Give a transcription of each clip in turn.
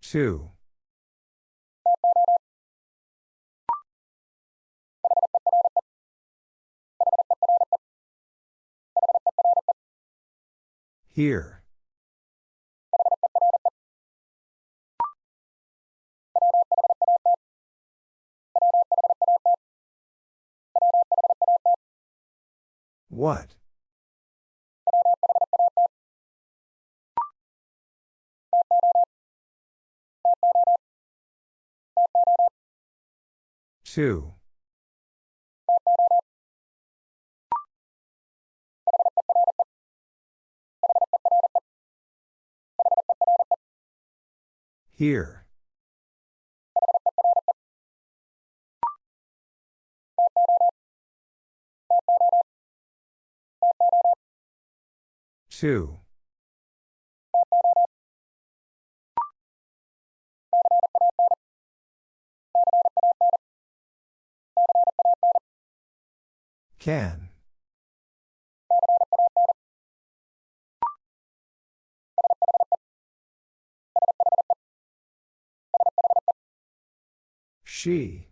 Two. Here. What? Two. Here. Two. Can. She.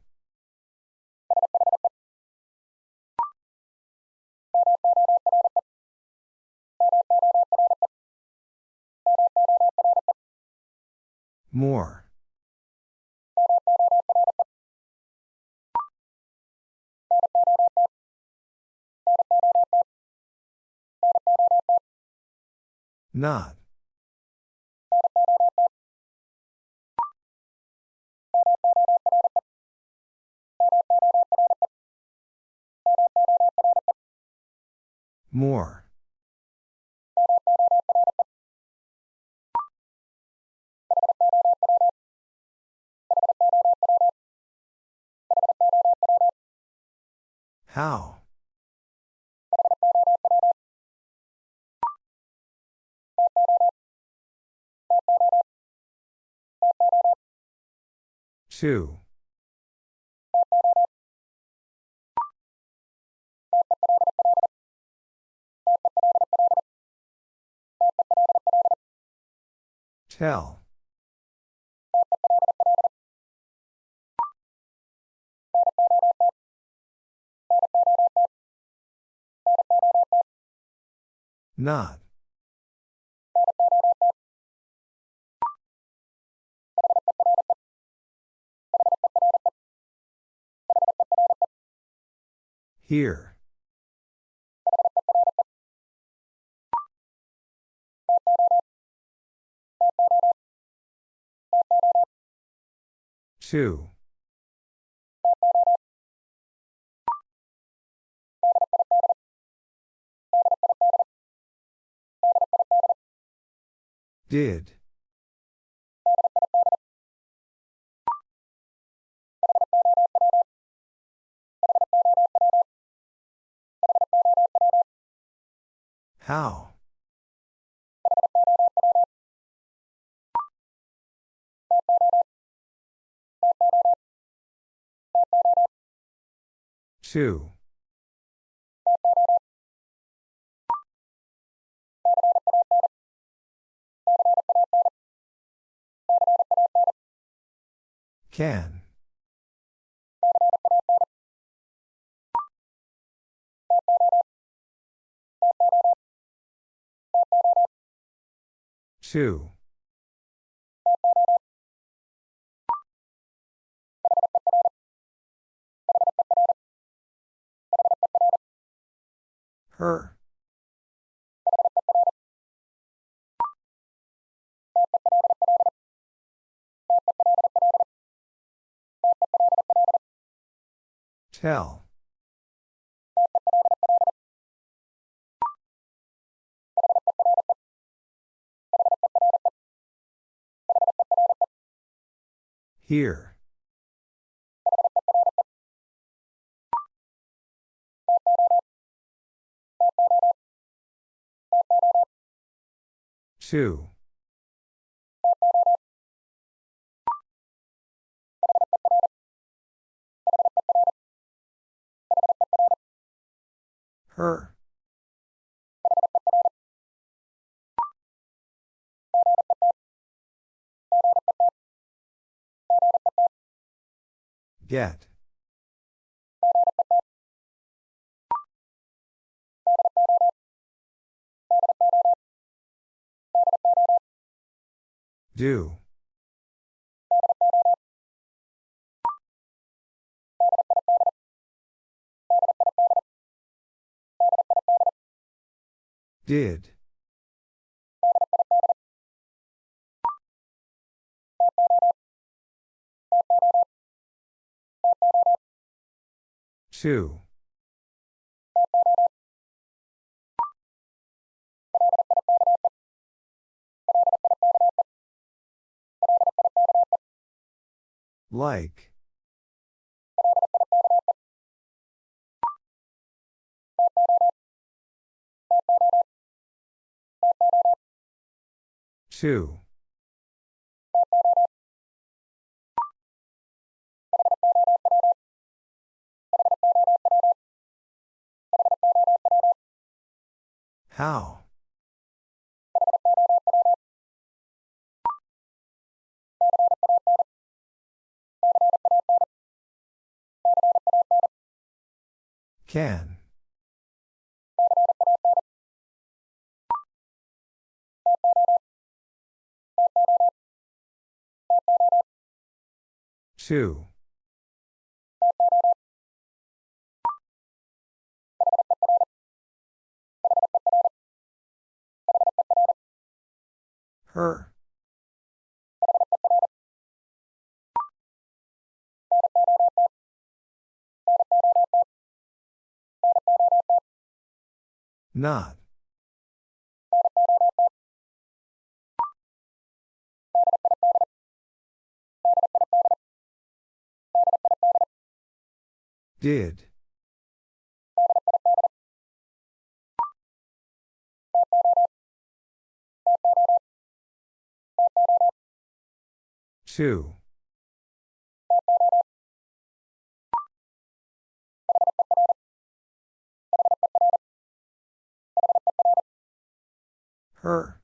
More. Not. More. How? Two. Tell. Not. Here. Two. Did. How? Two. Can. Two. Her. Tell. Here. Two. Her. Get. Do. Did. Two. Like. Two. How? Can. Two. Her. Not. Did. Two. Her.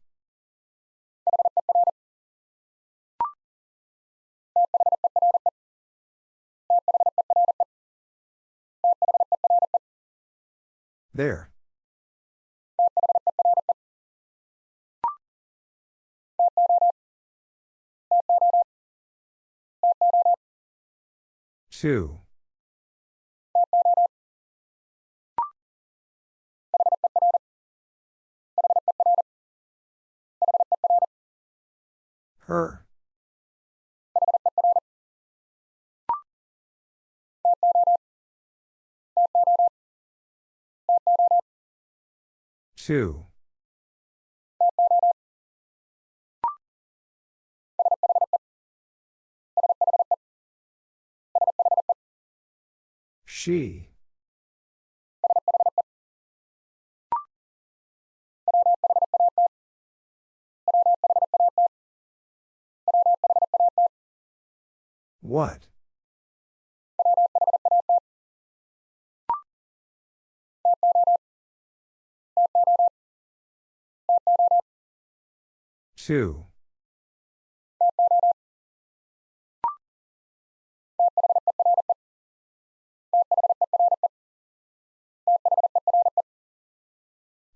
There. Two. Her. Two. She. What? Two.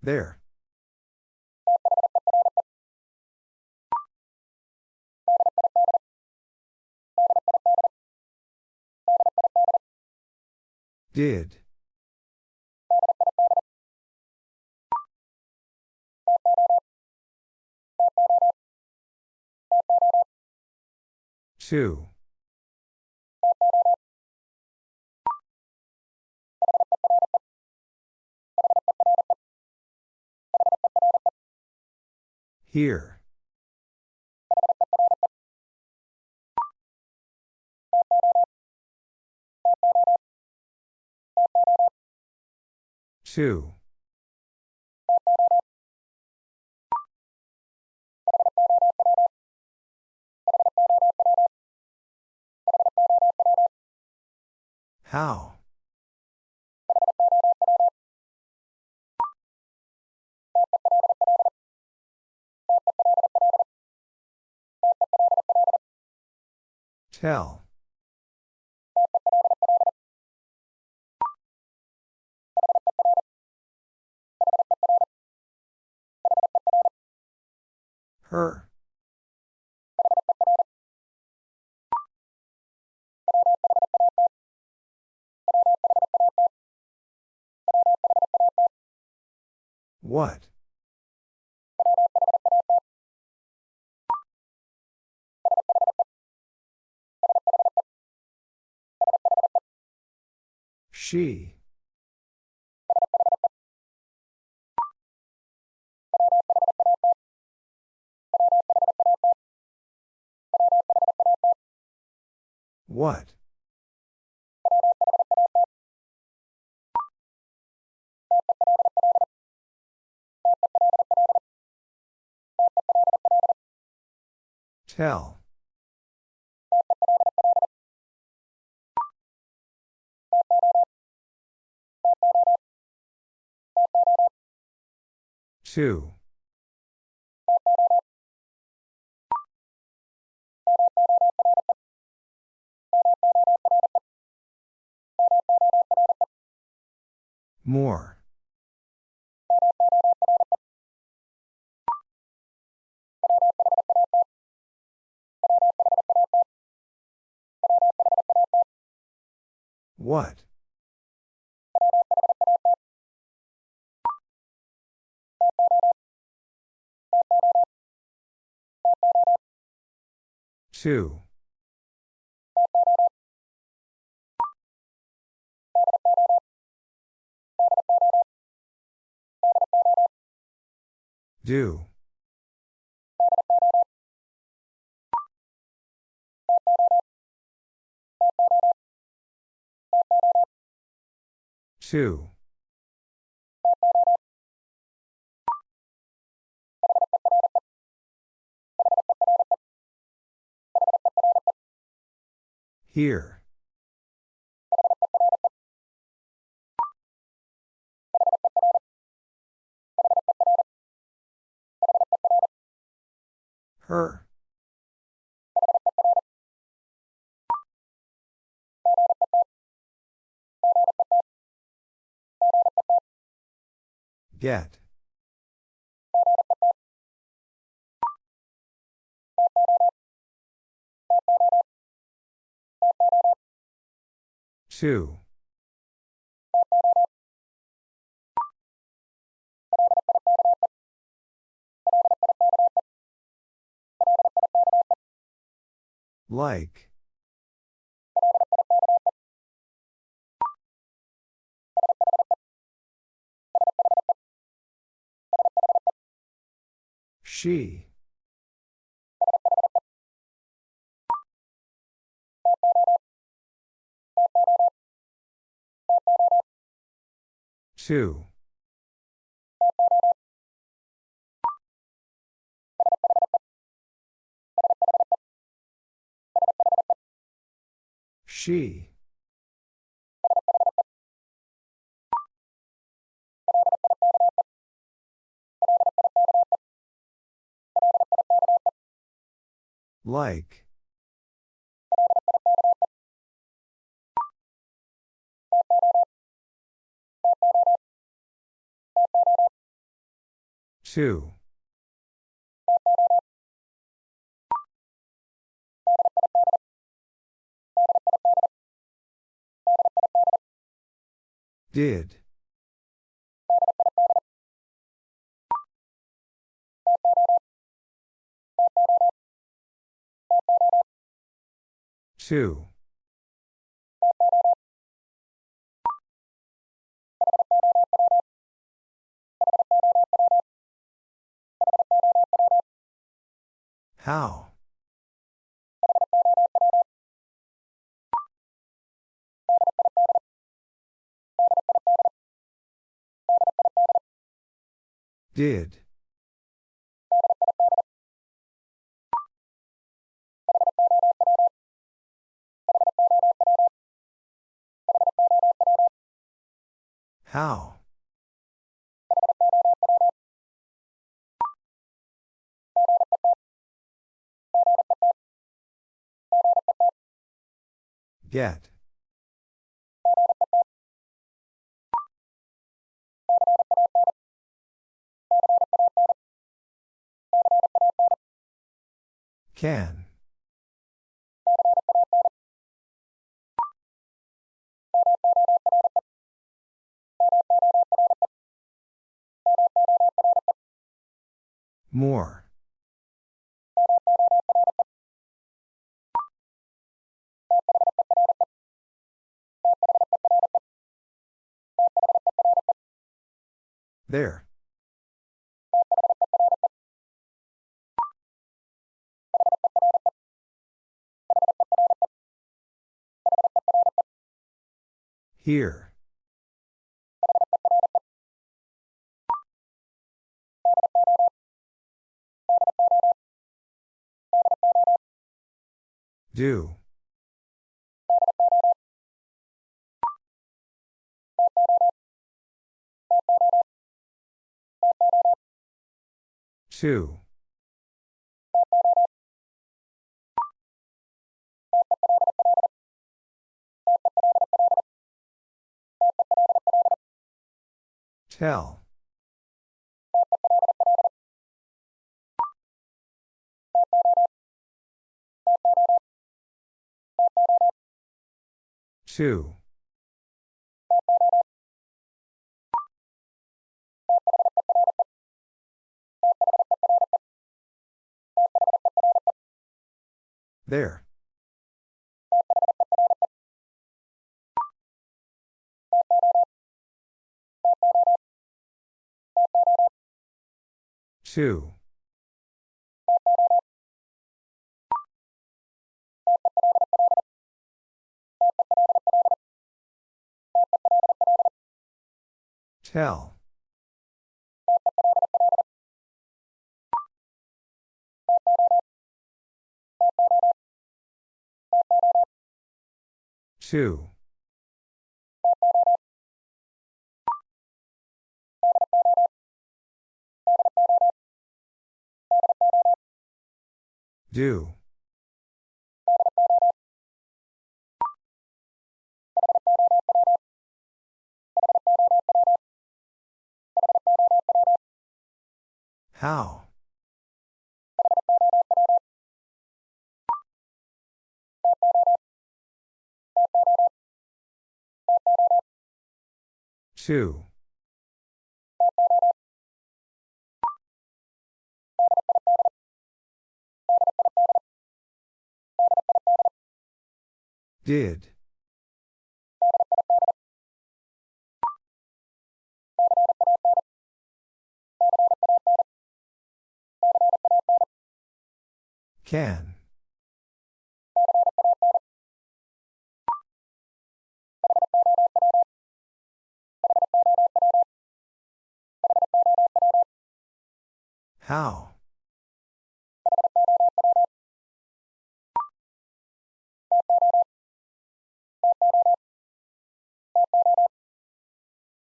There. Did. Two. Here. Two. How? Tell. Her. What? She. What? Tell. Two. More. What? Two. Do. Two. Here. Her. Get. Two. Like. She. Two. She. Like. Two. Did. Two. How? Did. How? Get. Can. More. There. Here. Do. Two. Tell. Two. There. Two. Tell. Two. Do. How? Two. Did. Can. How?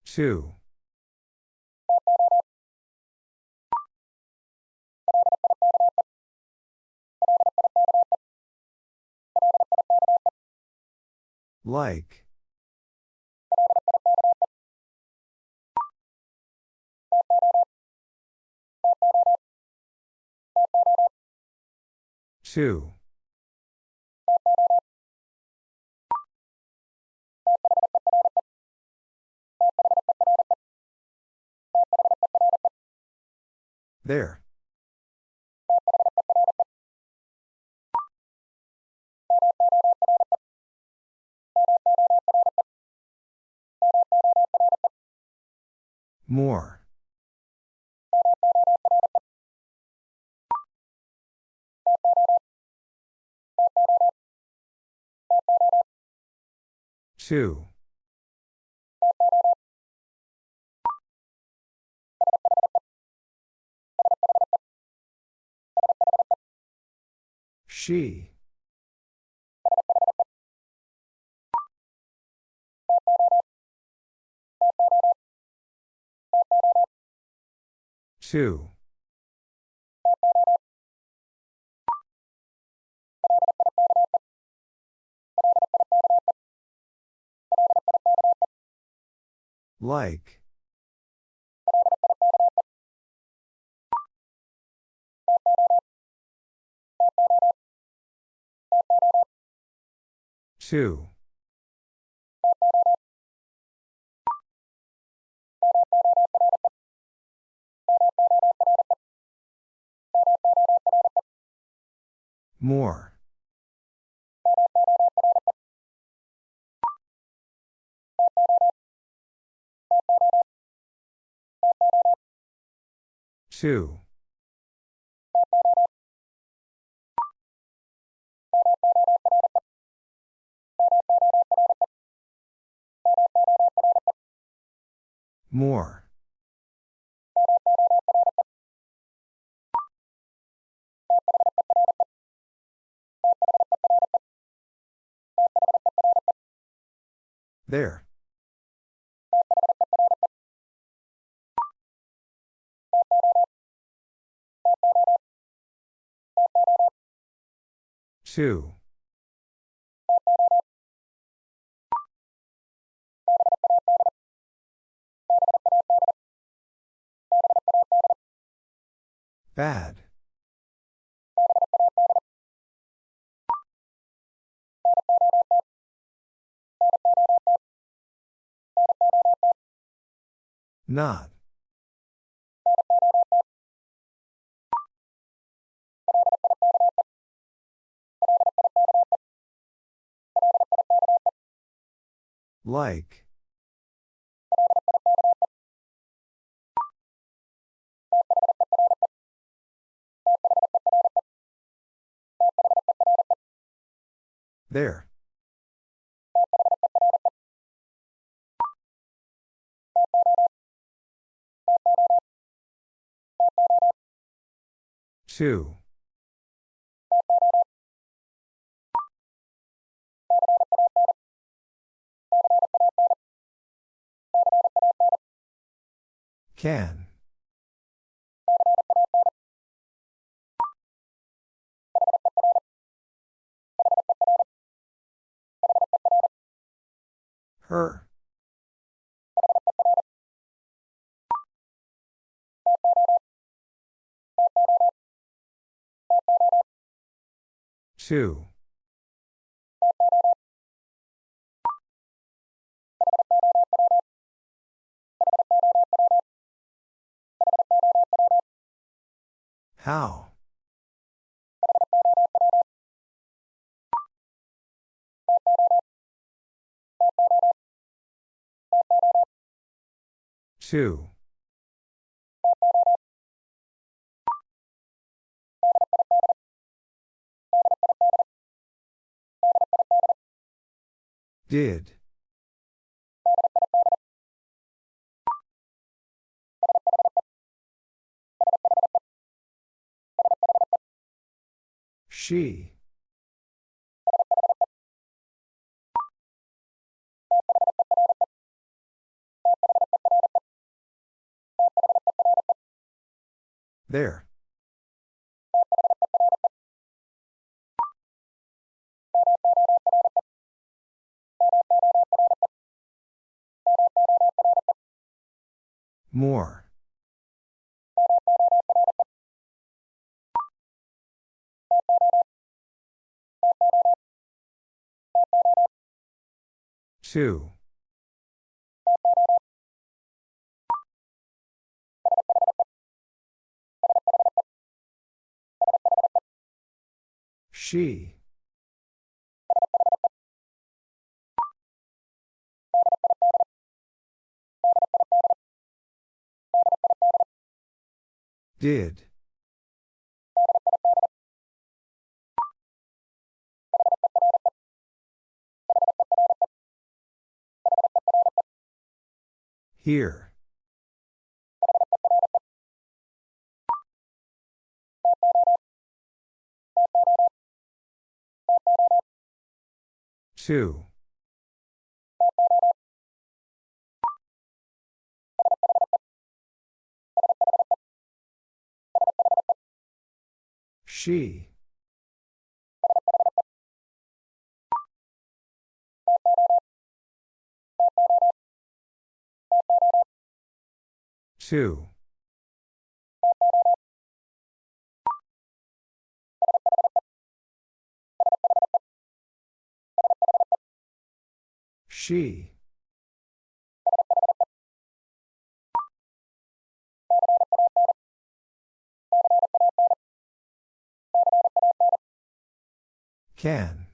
Two. Like. Two. There. More. Two. She. Two. Like. Two. More. Two. More. There. Two. Bad. Not. Like. There. Two. Can. Her. Two. How? Two. Did. She. There. More. Two. She. Did. Here. Two. She. Two. She. Can.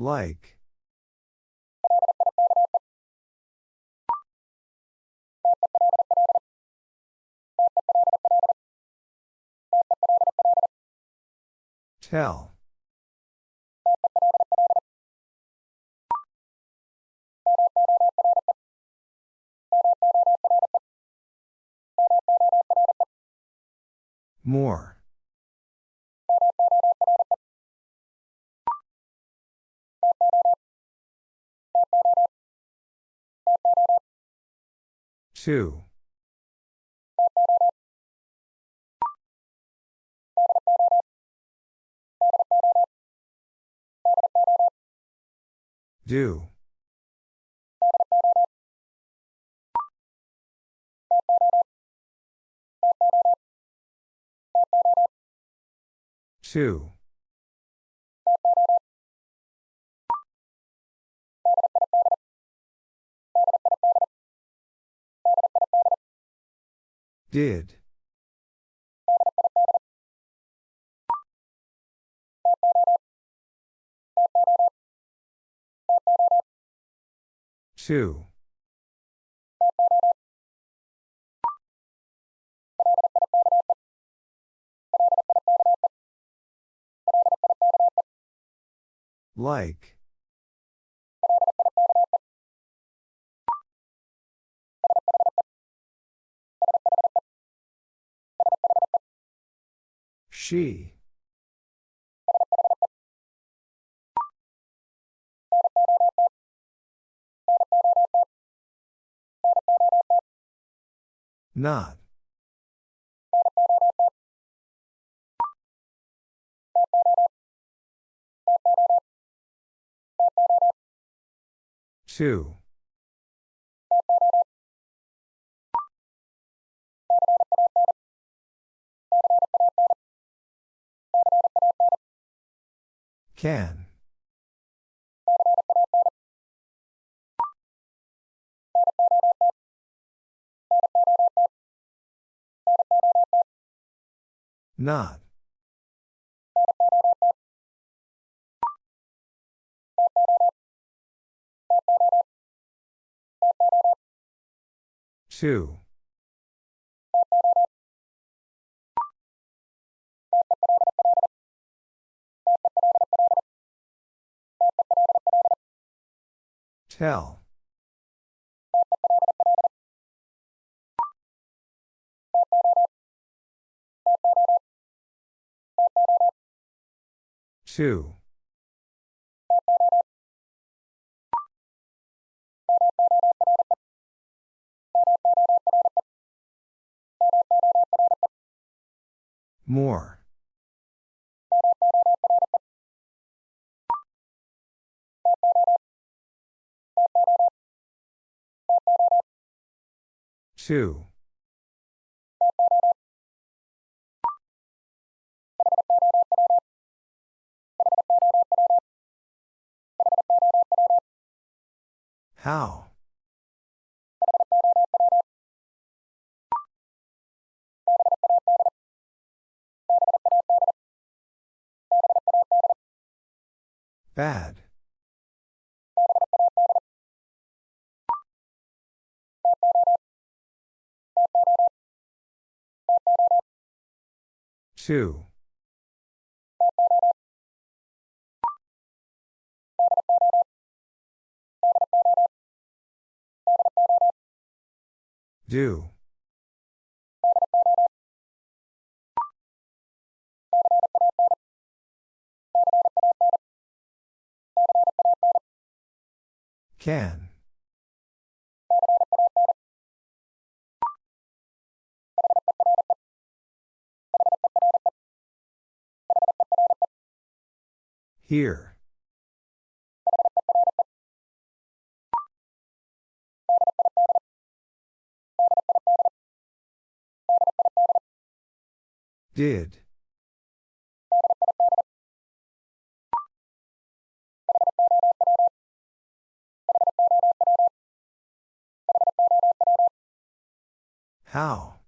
Like. Tell. More. Two. Do. Two. Did. Two. Like. She. Not. Two. Can. Not. Two. Tell. Two. More. Two. How? Bad. Two. Do. Can. Here. Did. How?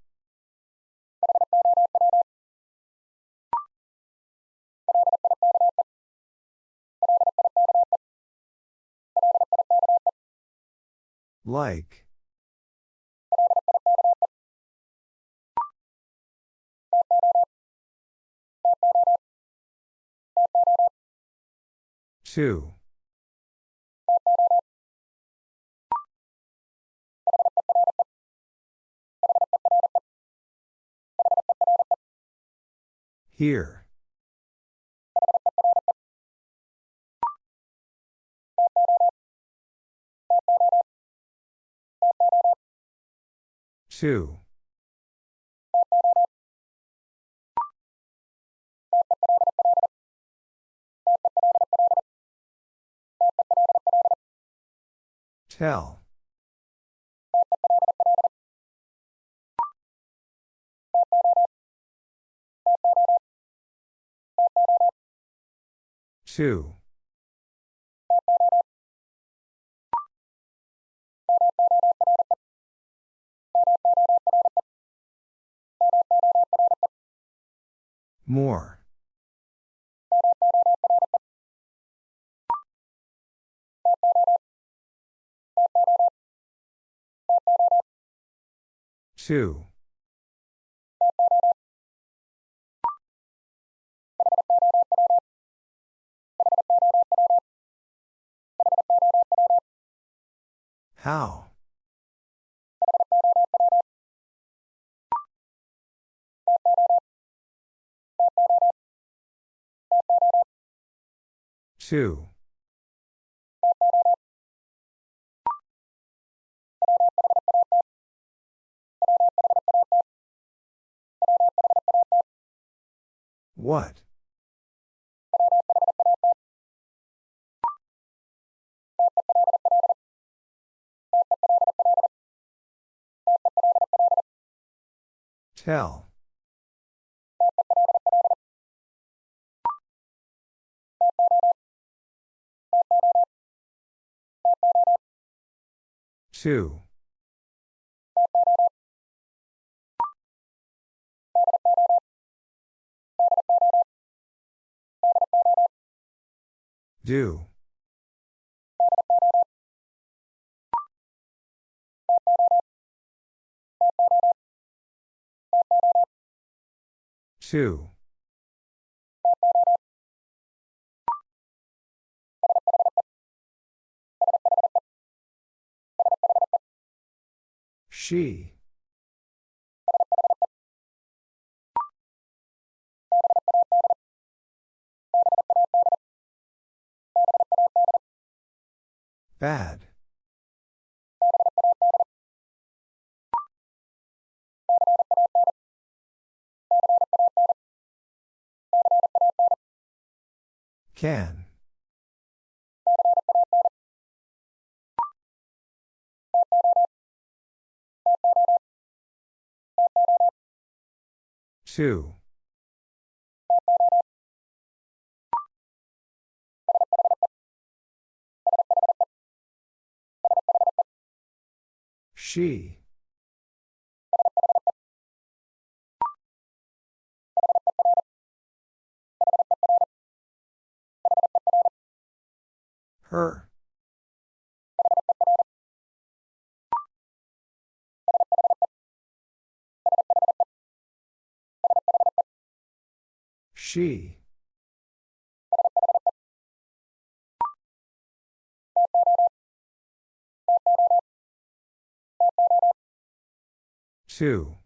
Like. Two. Here. Two. Tell. Two. More. Two. How? Two. What? Tell. Two. Do. Two. She. Bad. Can. Two. She. Her. She. Two.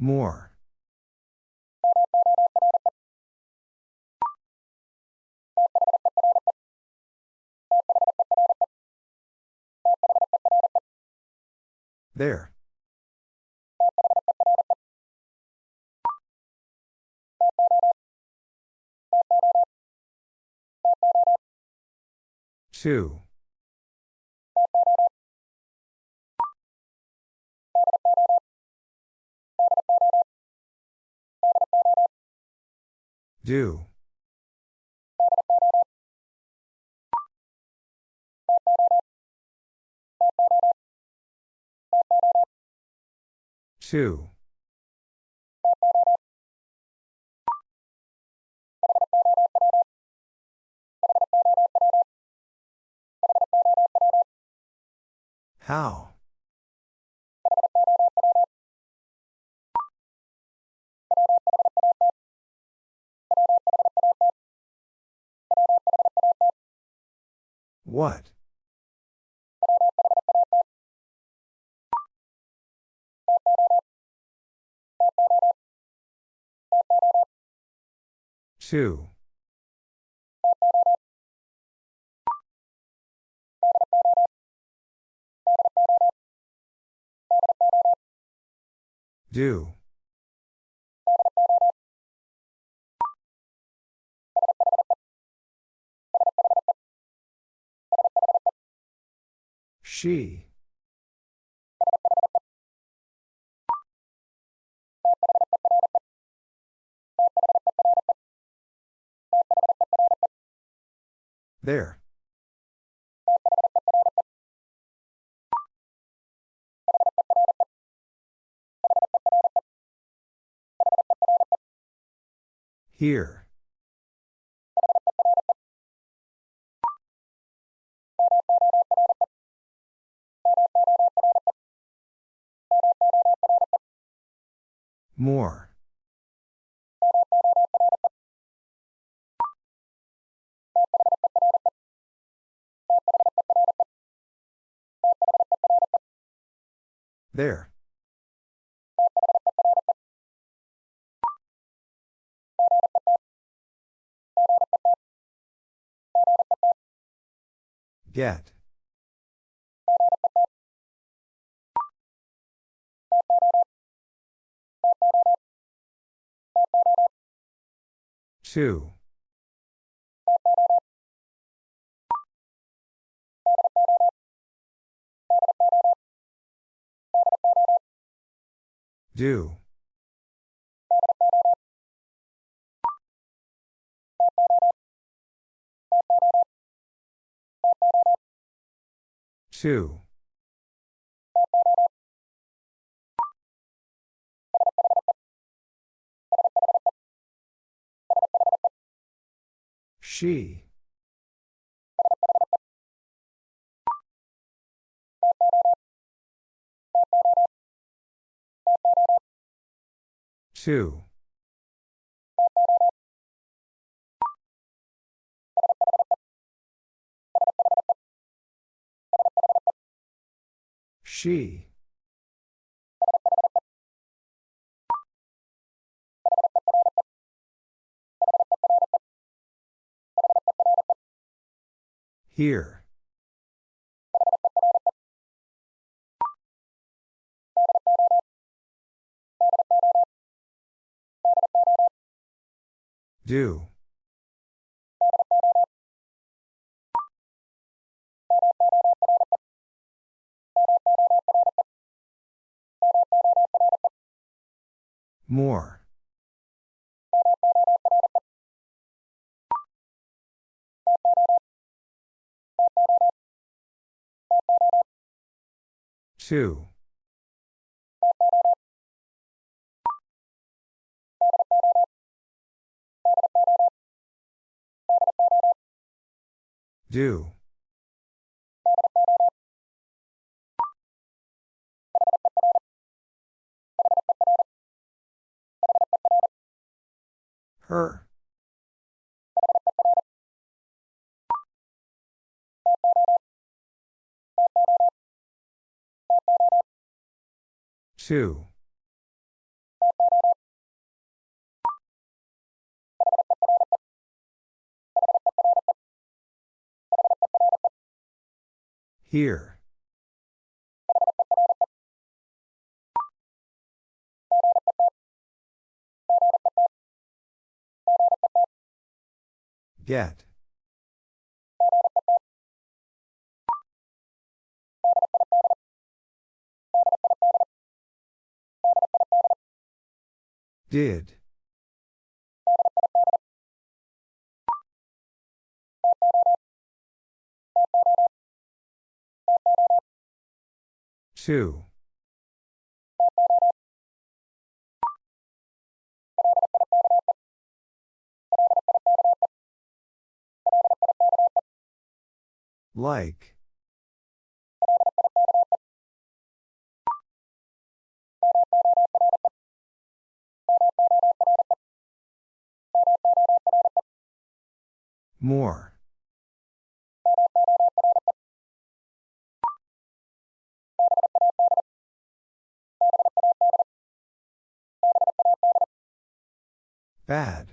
More. There. Two. Do. Two. How? What? Two. Do. She. There. Here. More. There. Get. Two. Do. Two. She. Two. She. Here. Do. More. Two. Do. Her. Two. Here. Get. Did. Two. Like. More. Bad.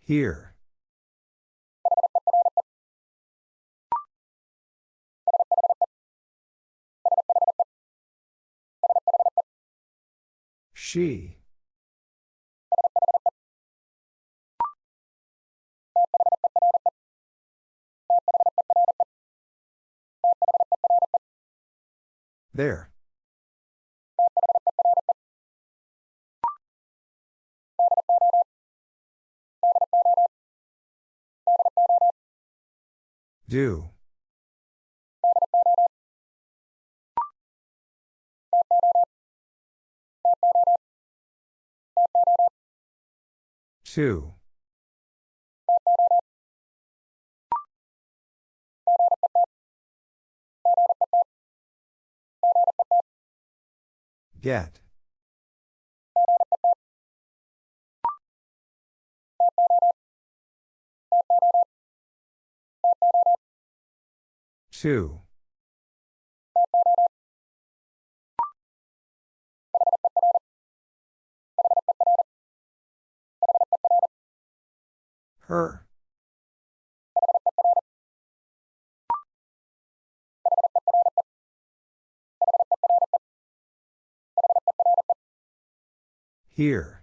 Here. She. There. Do. Two. Get. Two. Her. Here.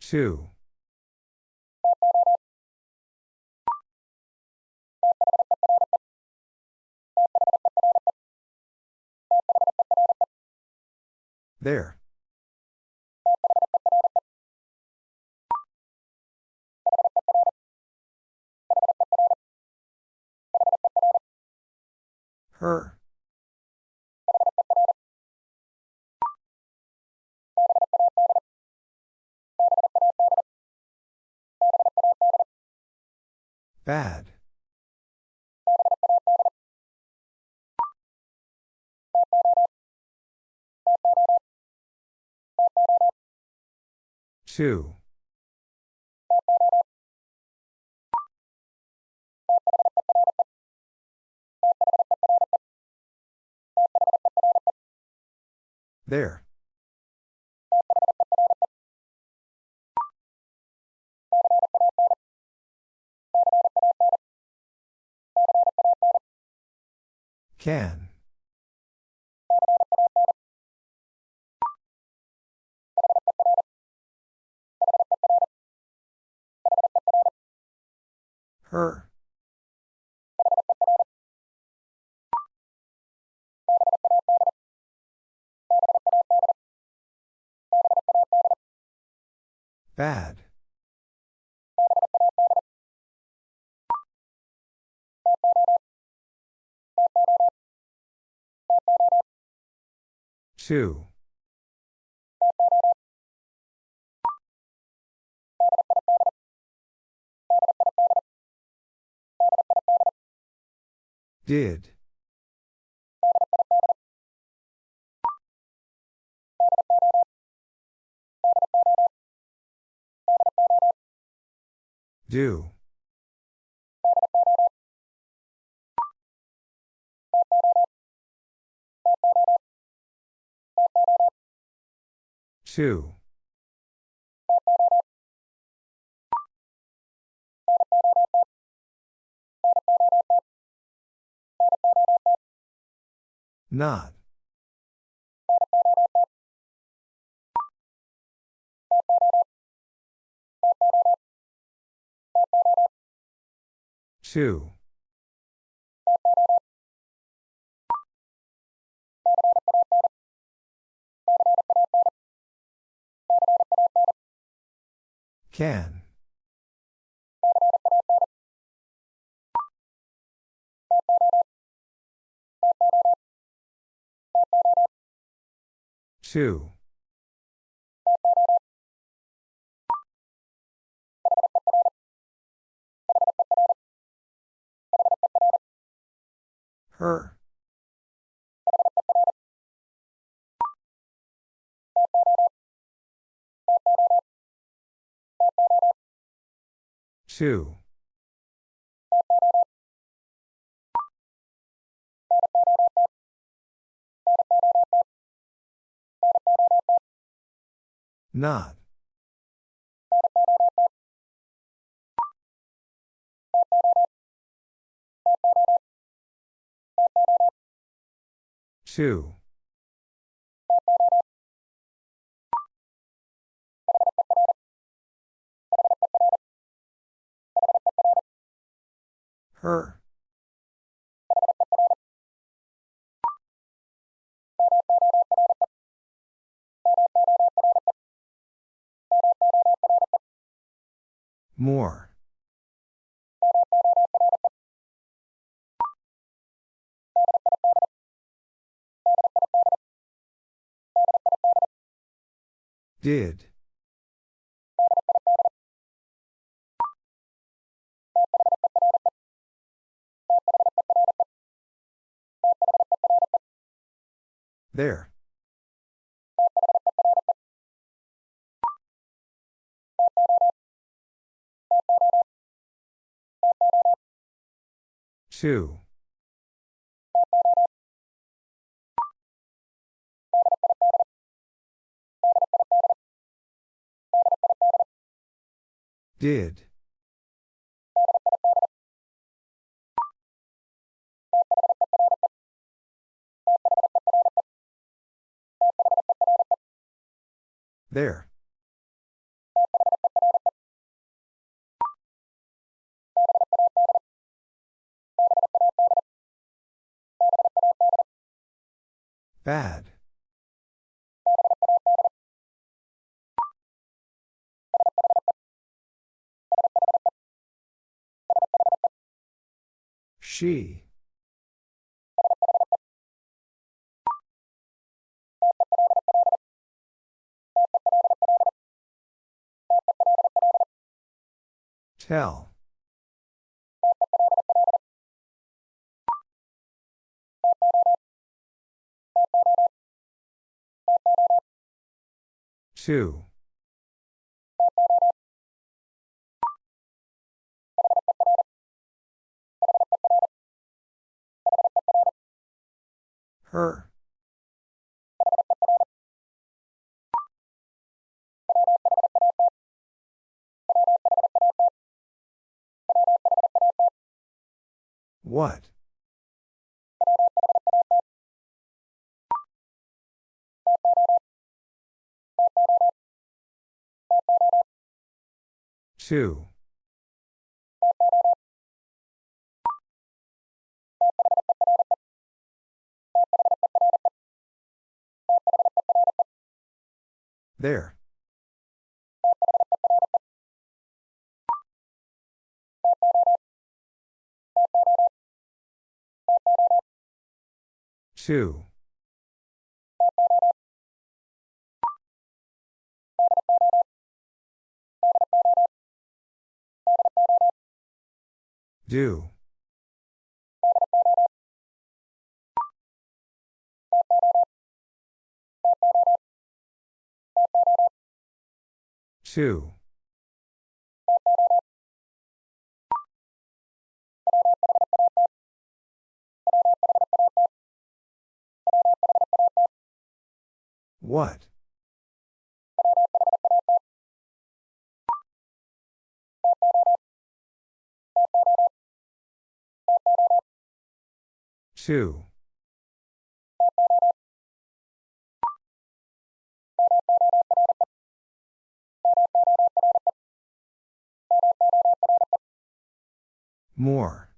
Two. There. Her. Bad. Two. There. Can. Her. Bad. Two. Did. Do. Two. Not. Two. Can. Two. Her. Two. Not. Two. Her. More. Did. There. Two. Did. There. Bad. She. Tell. Two. Her. What? Two. There. Two. Do. Two. What? Two. More.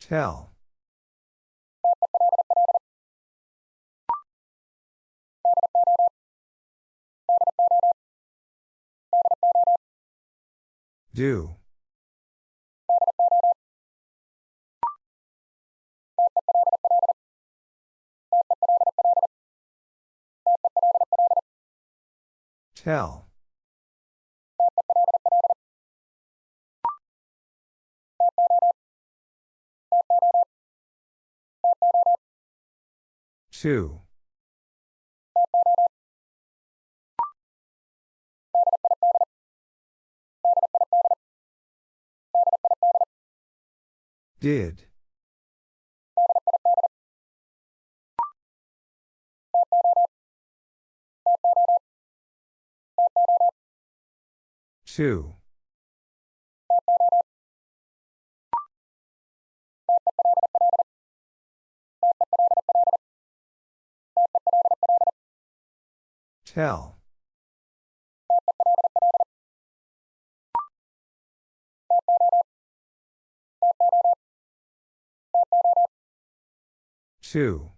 Tell. Do. Tell. Two. Did. Two. Tell. Two.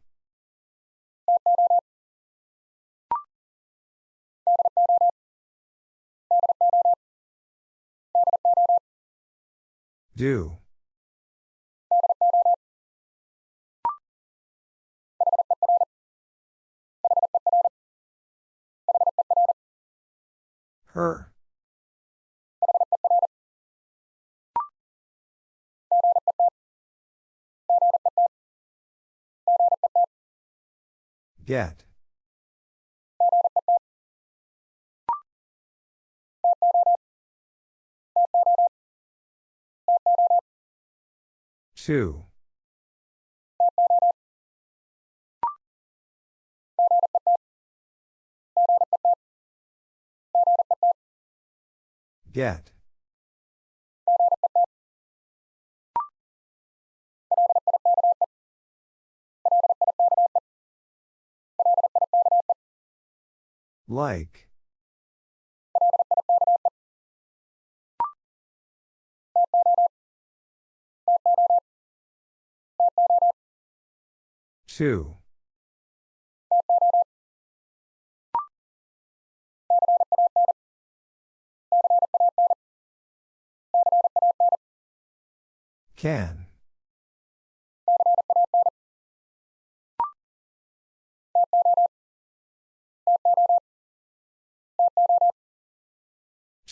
Do. Her. Get. Two. Get. Like. Two. Can.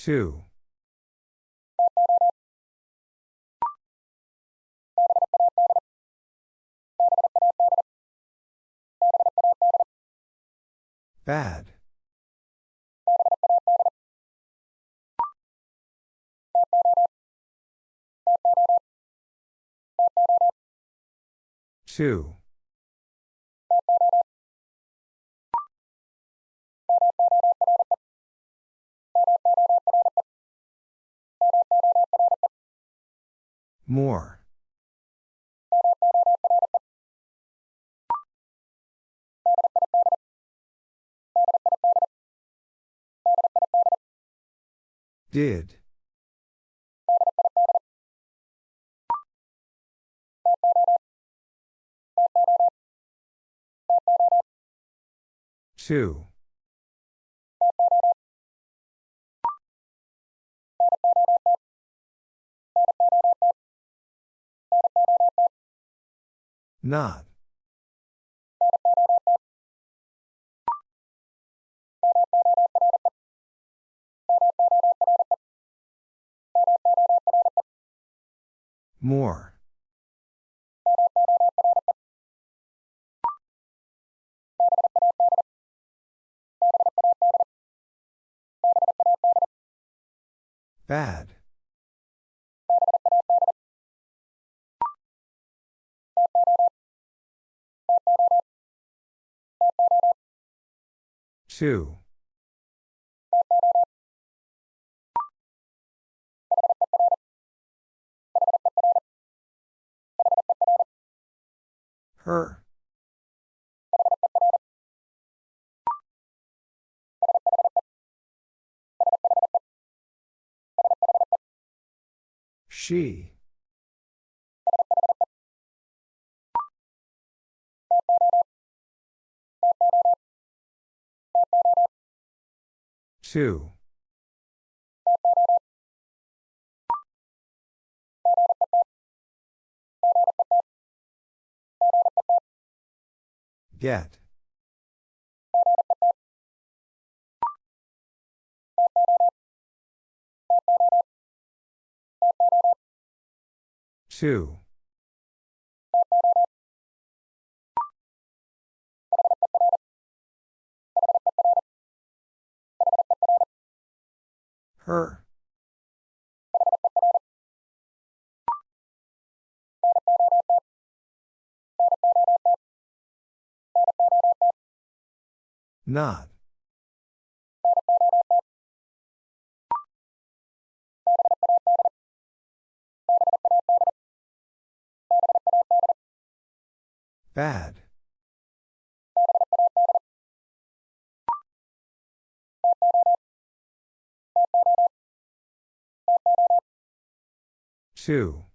Two. Bad. Two. More. Did. Two. Not. More. Bad. Two. Her. She. Two. Get. Two. Her. Not. Bad. Two.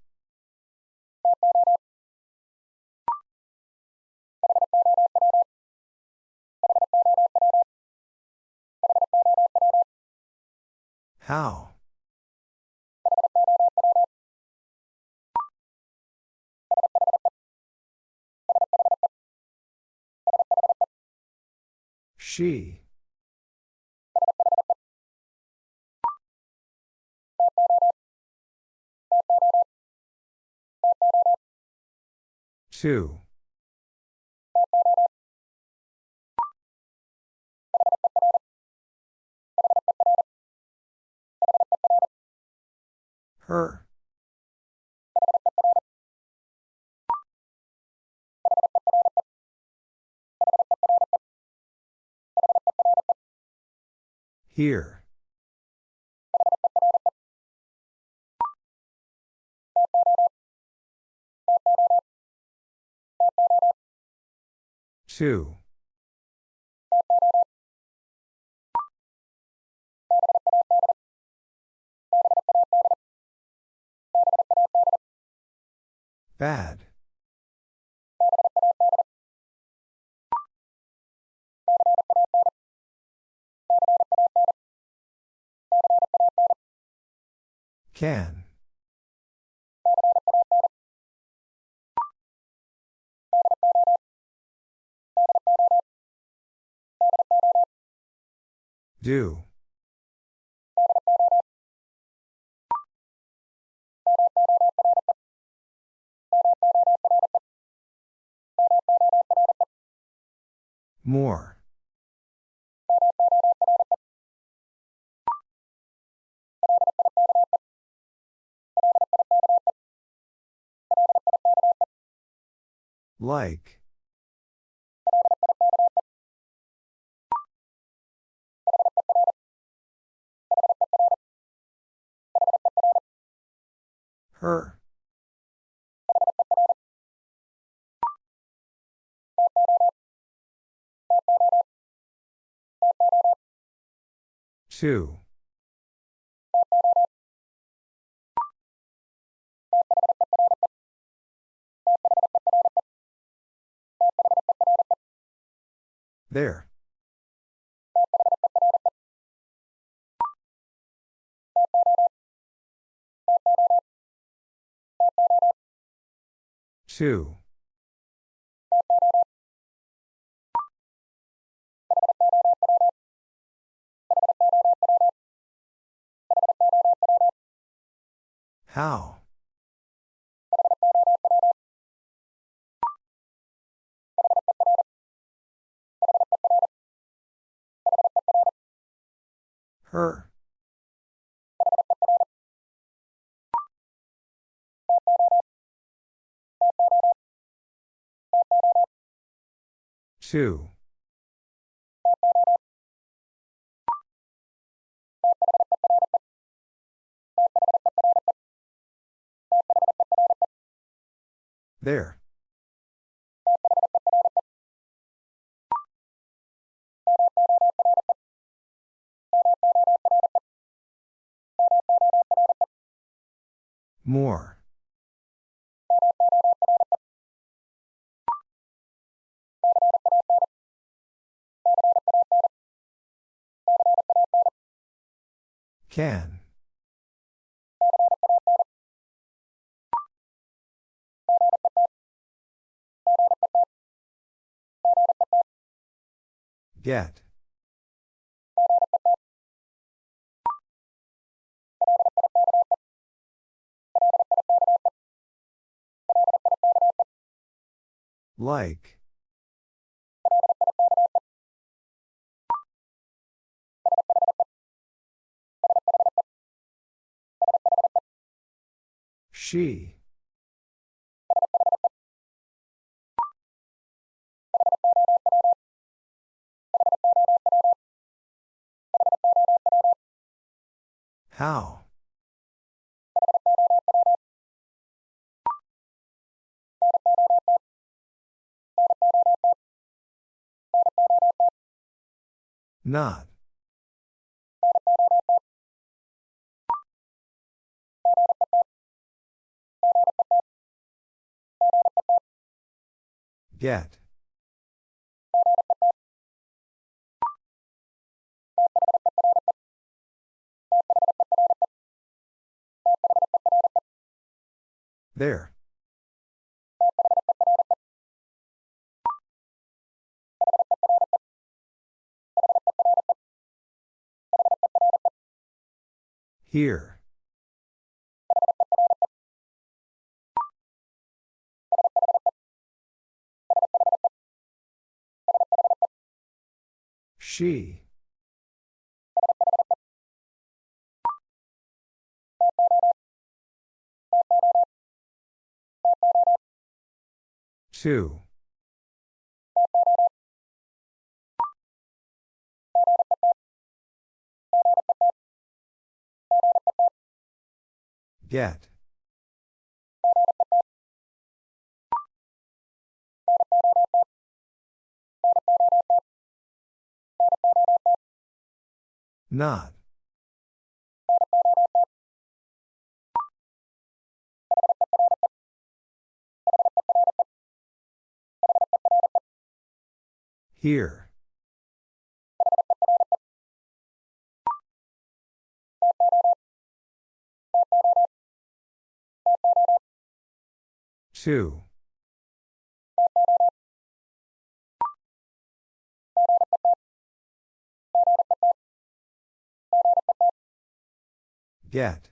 How? She. Two. Her. Here. Two. Bad. Can. Do. More. Like. Her. Two. There. Two. How? Her. Two. There. More. Can. Get. Like. She. How? Not. Get. There. Here. She. Two. Get. Not. Here. Two. Get.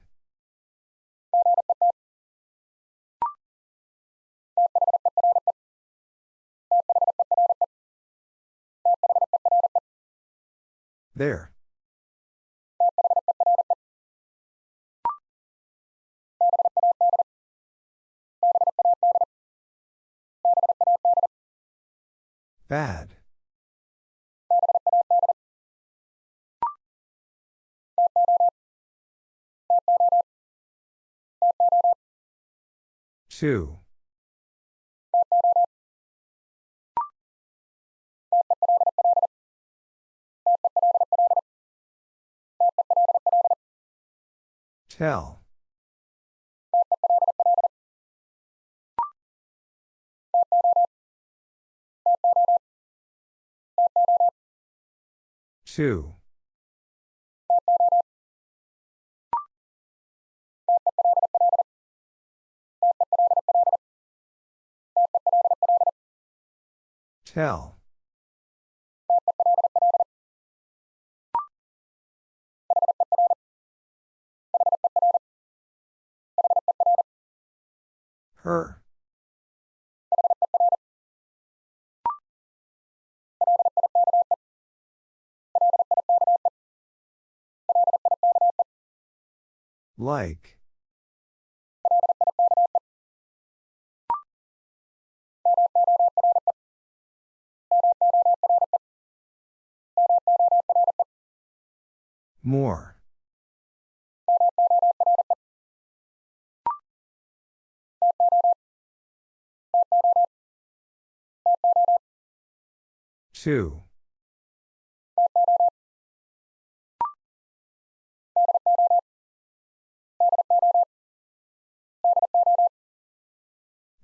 There. Bad. Two. Tell. Two. Tell. Her. Like. More. Two.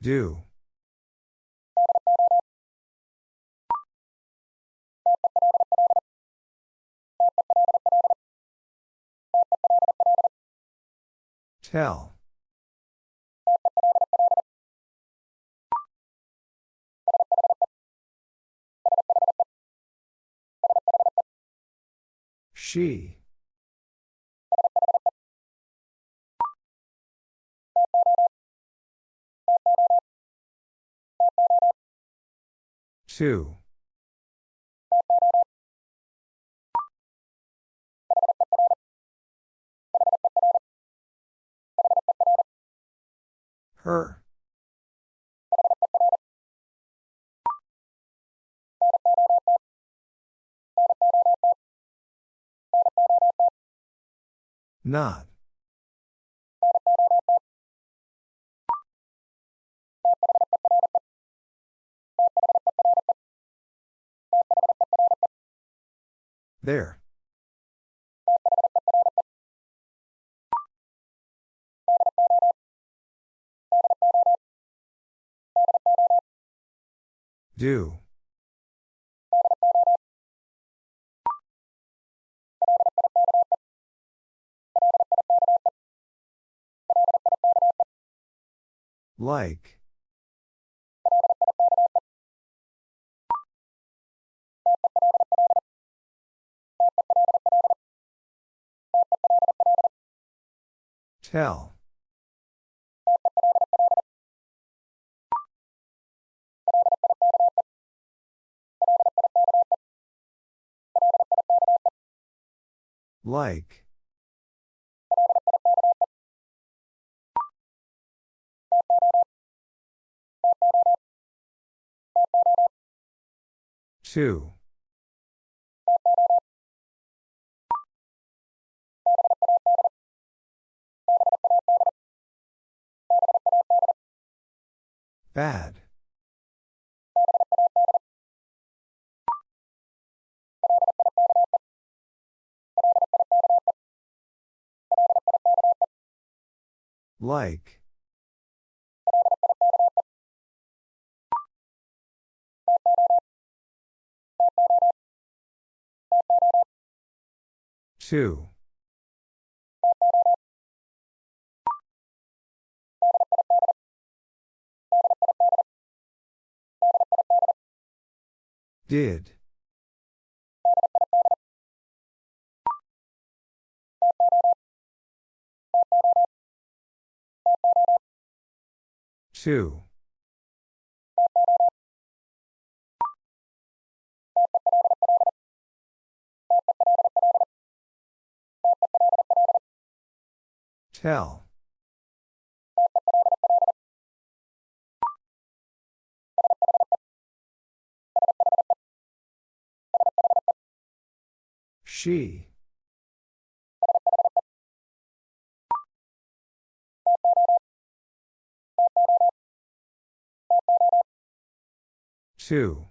Do. Tell. She. Two. Her. Not. There. Do. Like. Tell. Like. Two. Bad. Like. Two. Did. Two. Tell. She. Two.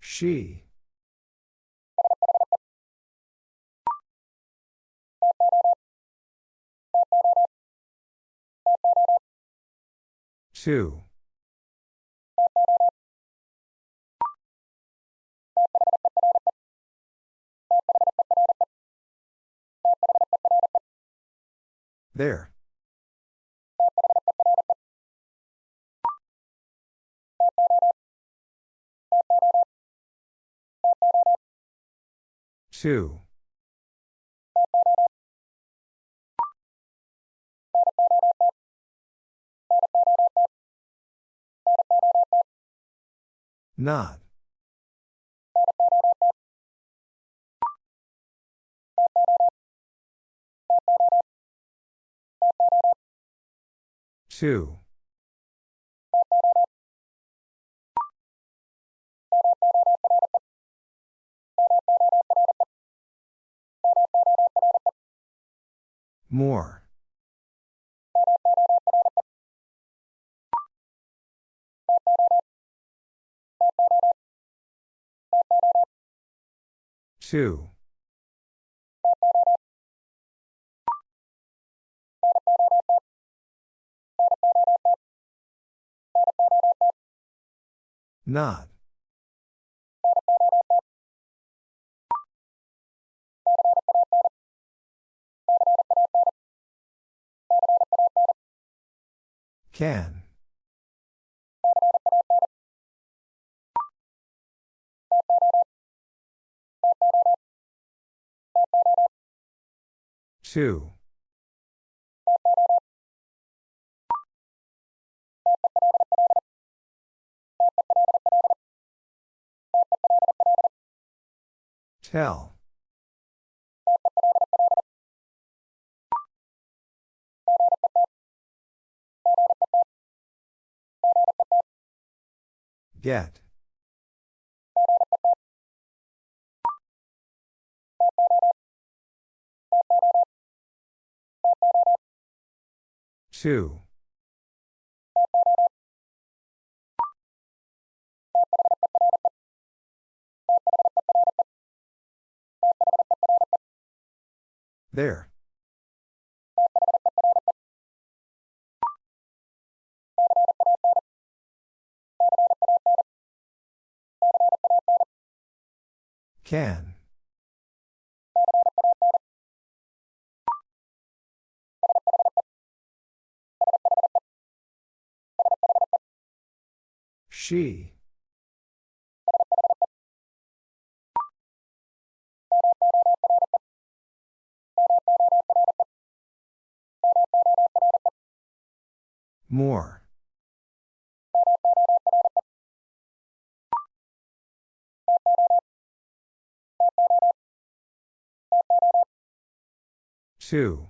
She. Two. There. Two. Not. Two. More. Two. Not. Can. Two. Tell. Get. Two. There. Can. She. More. Two.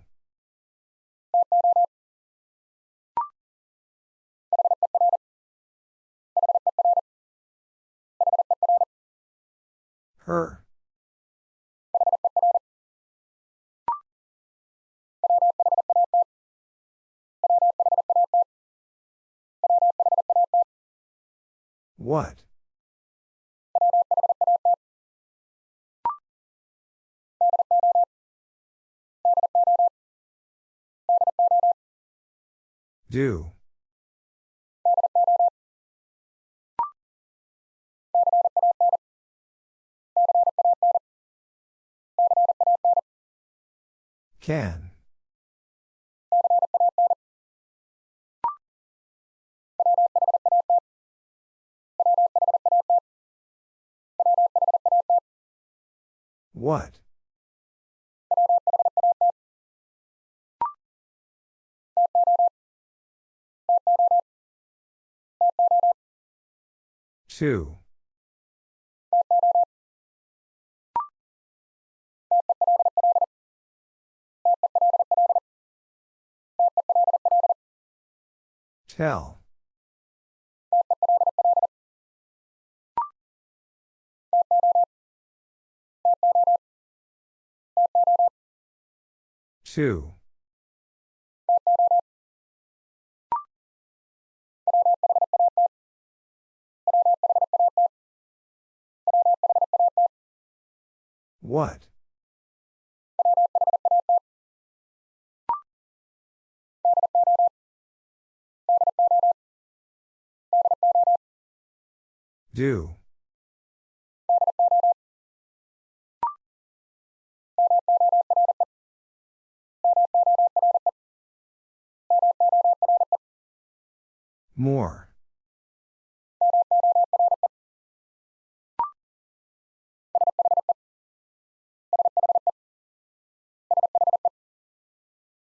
Her. What? Do. Can. What? Two. Tell. Two. What? Do. More.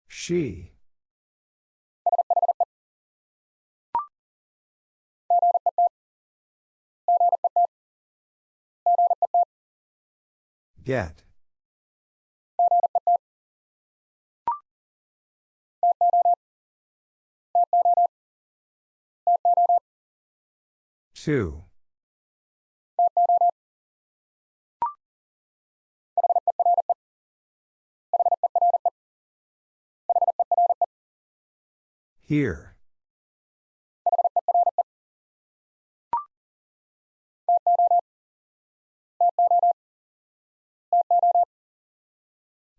She. Get. Two. Here.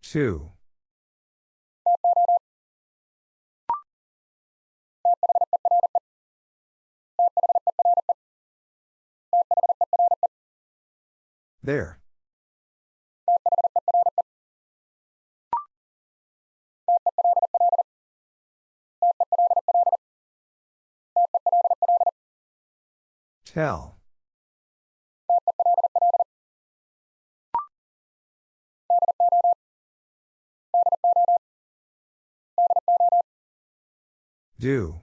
Two. There. Tell. Do.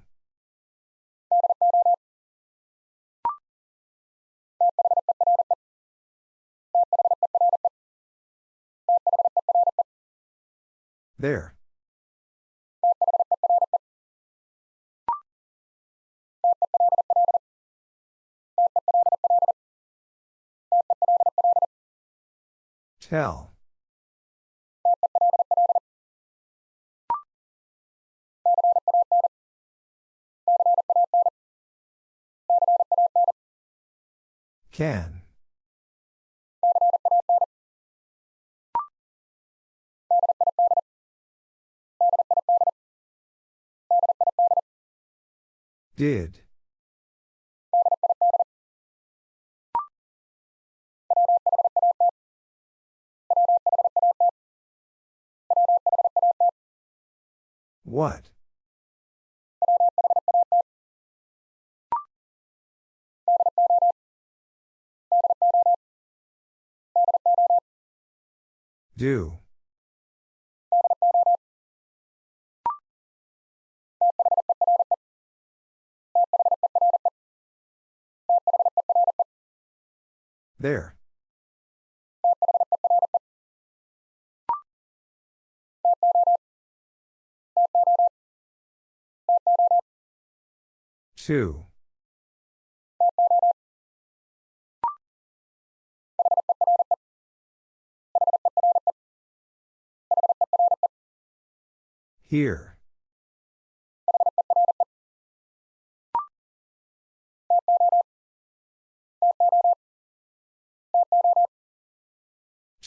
There. Tell. Can. Did. What? Do. There. Two. Here.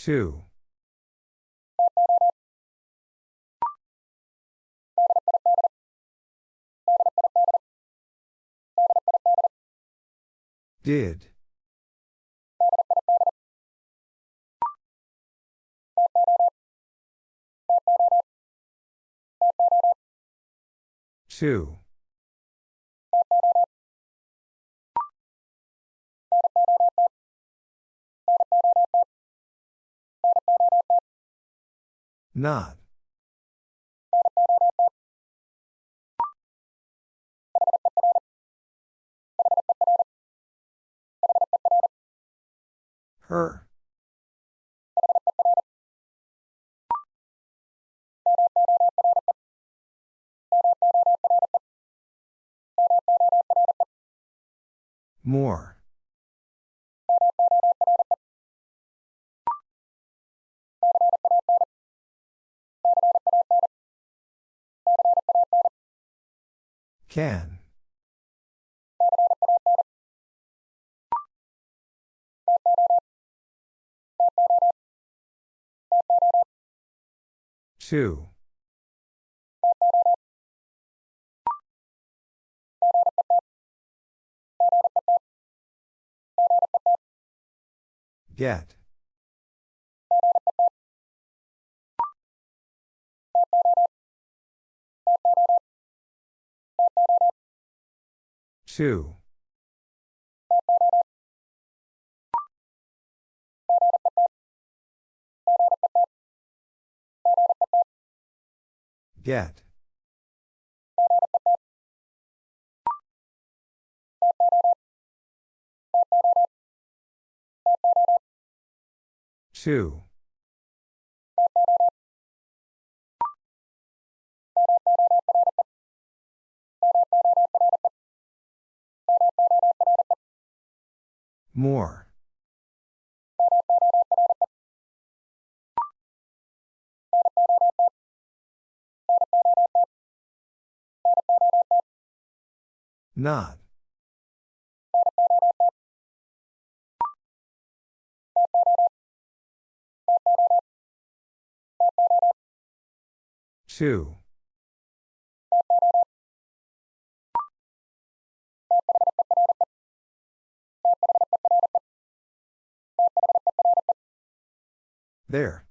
Two. Did. Two. Not. Her. More. Can. Two. Get. Two. Get. Two. More. Not. Two. There.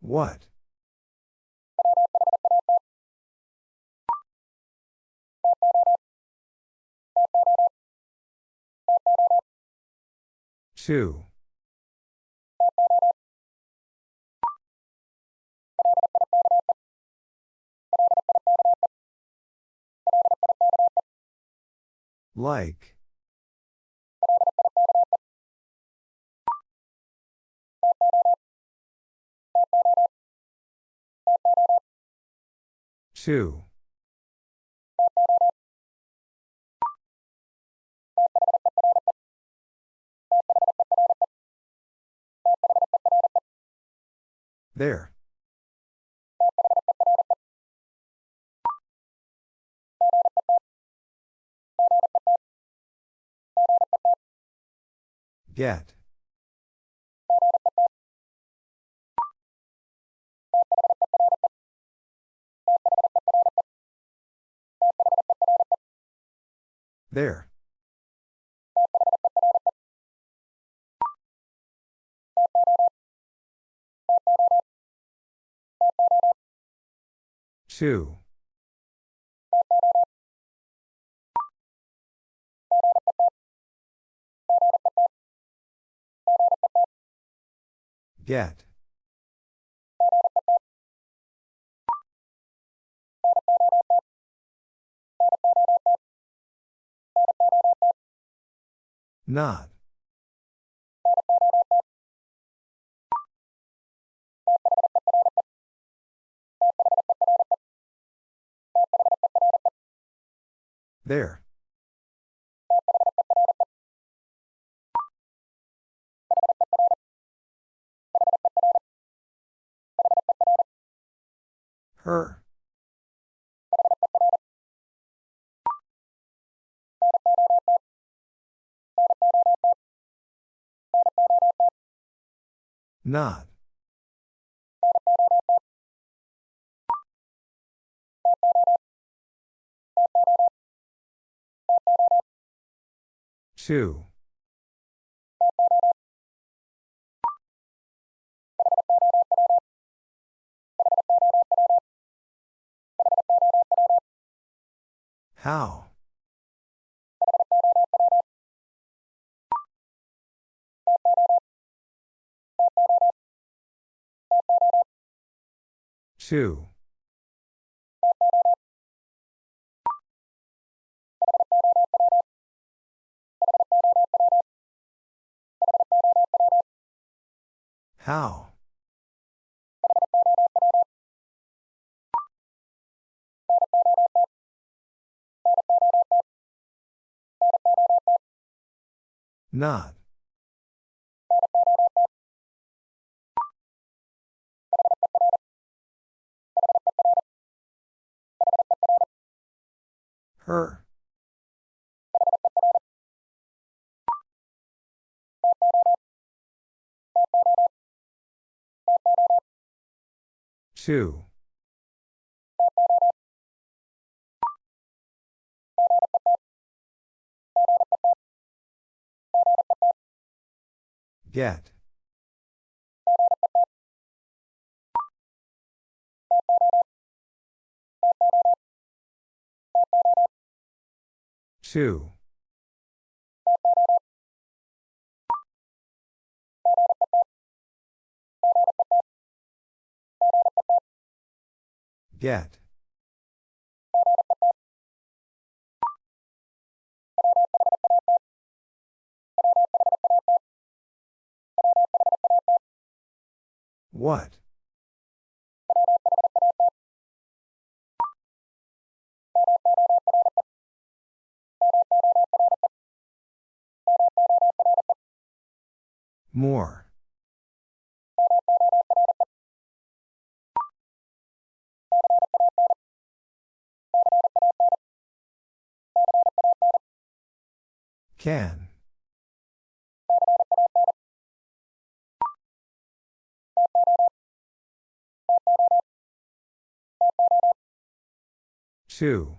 What? Two. Like. Two. There. Get. There. Two. Get. Not. There. Her. Not. Two. How? Two. How? Not. Her. Two. Get. Two. Get. What? More. Can. Two.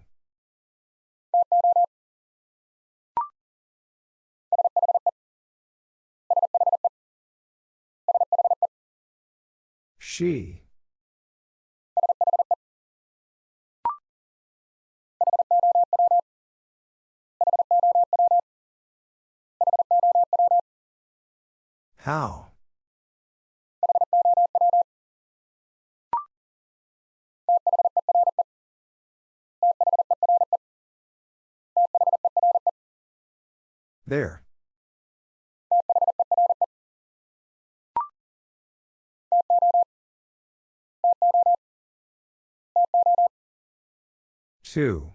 She. How? There. Two.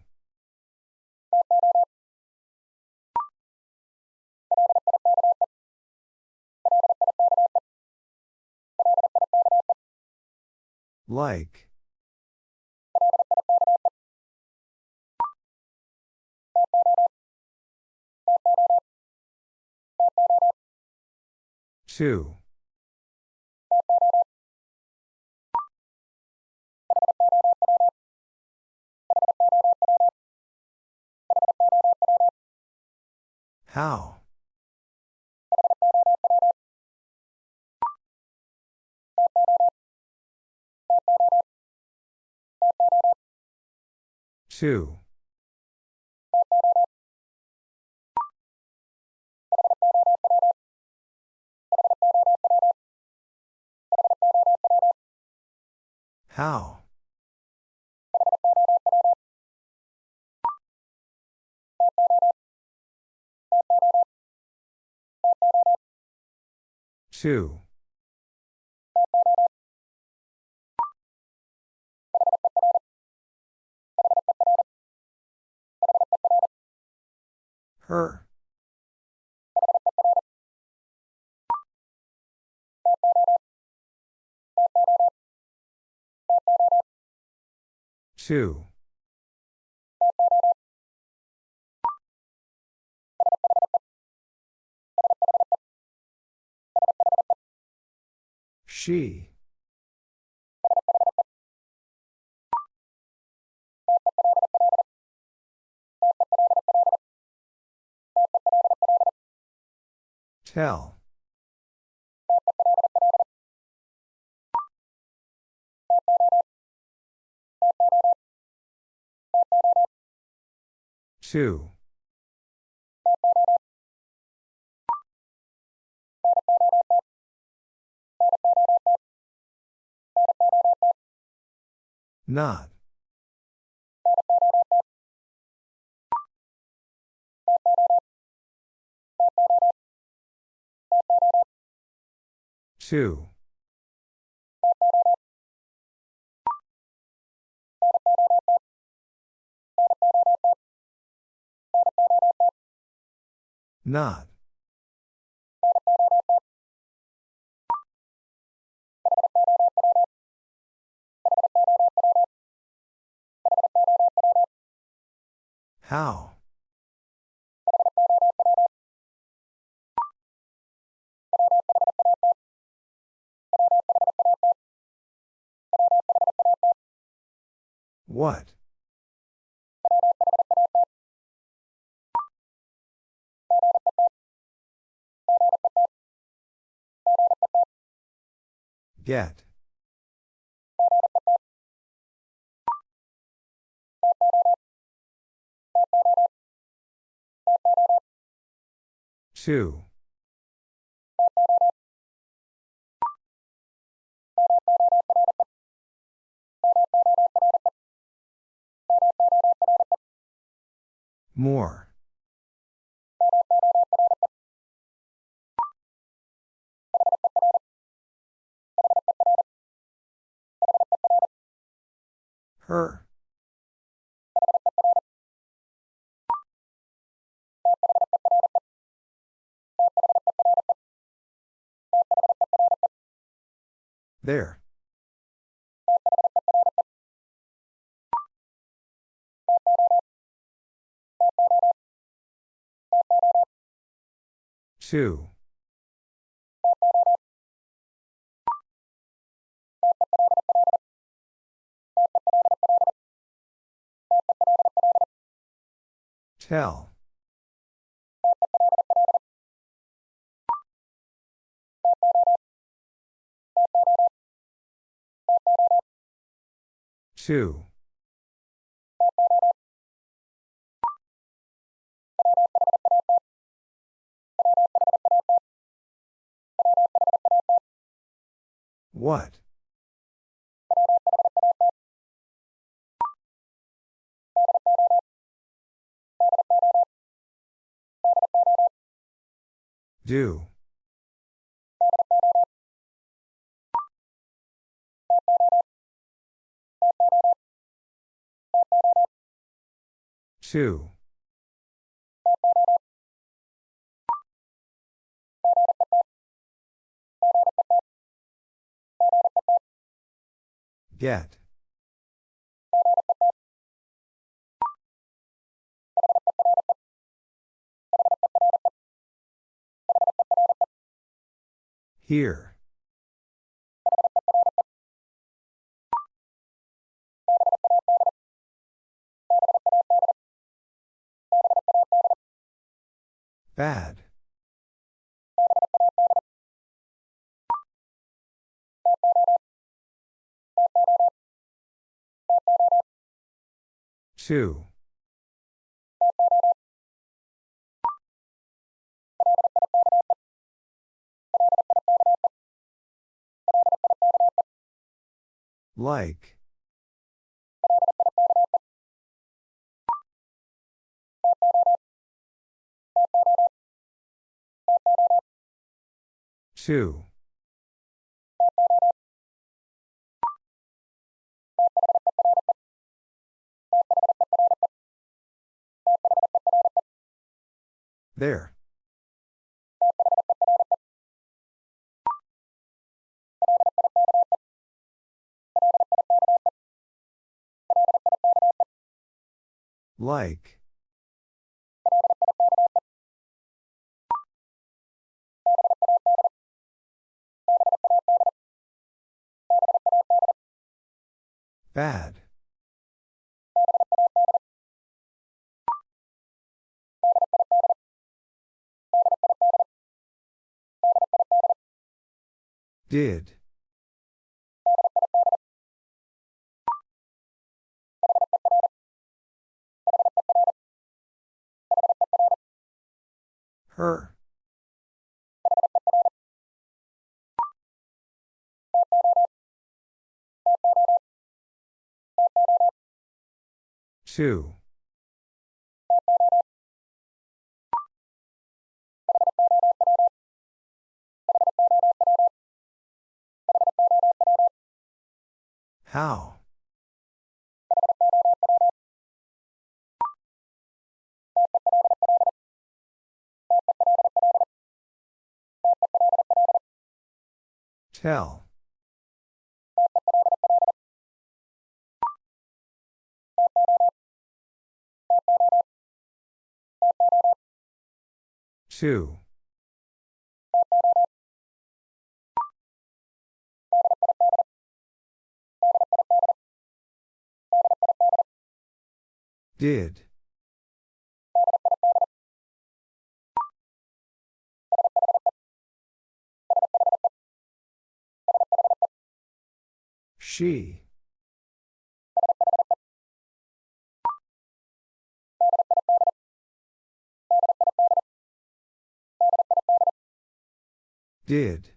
Like. Two. How? Two. How? Two. Her. Two. She. Tell. Two. Not. Two. Not. How? What? Get. Two. More. Her. There. Two. Tell. Two. What? Do. Two. Get. Here. Bad. Two. Like. Two. There. Like. Bad. Did. Her. Two. How? Tell. Two. Did. She. Did.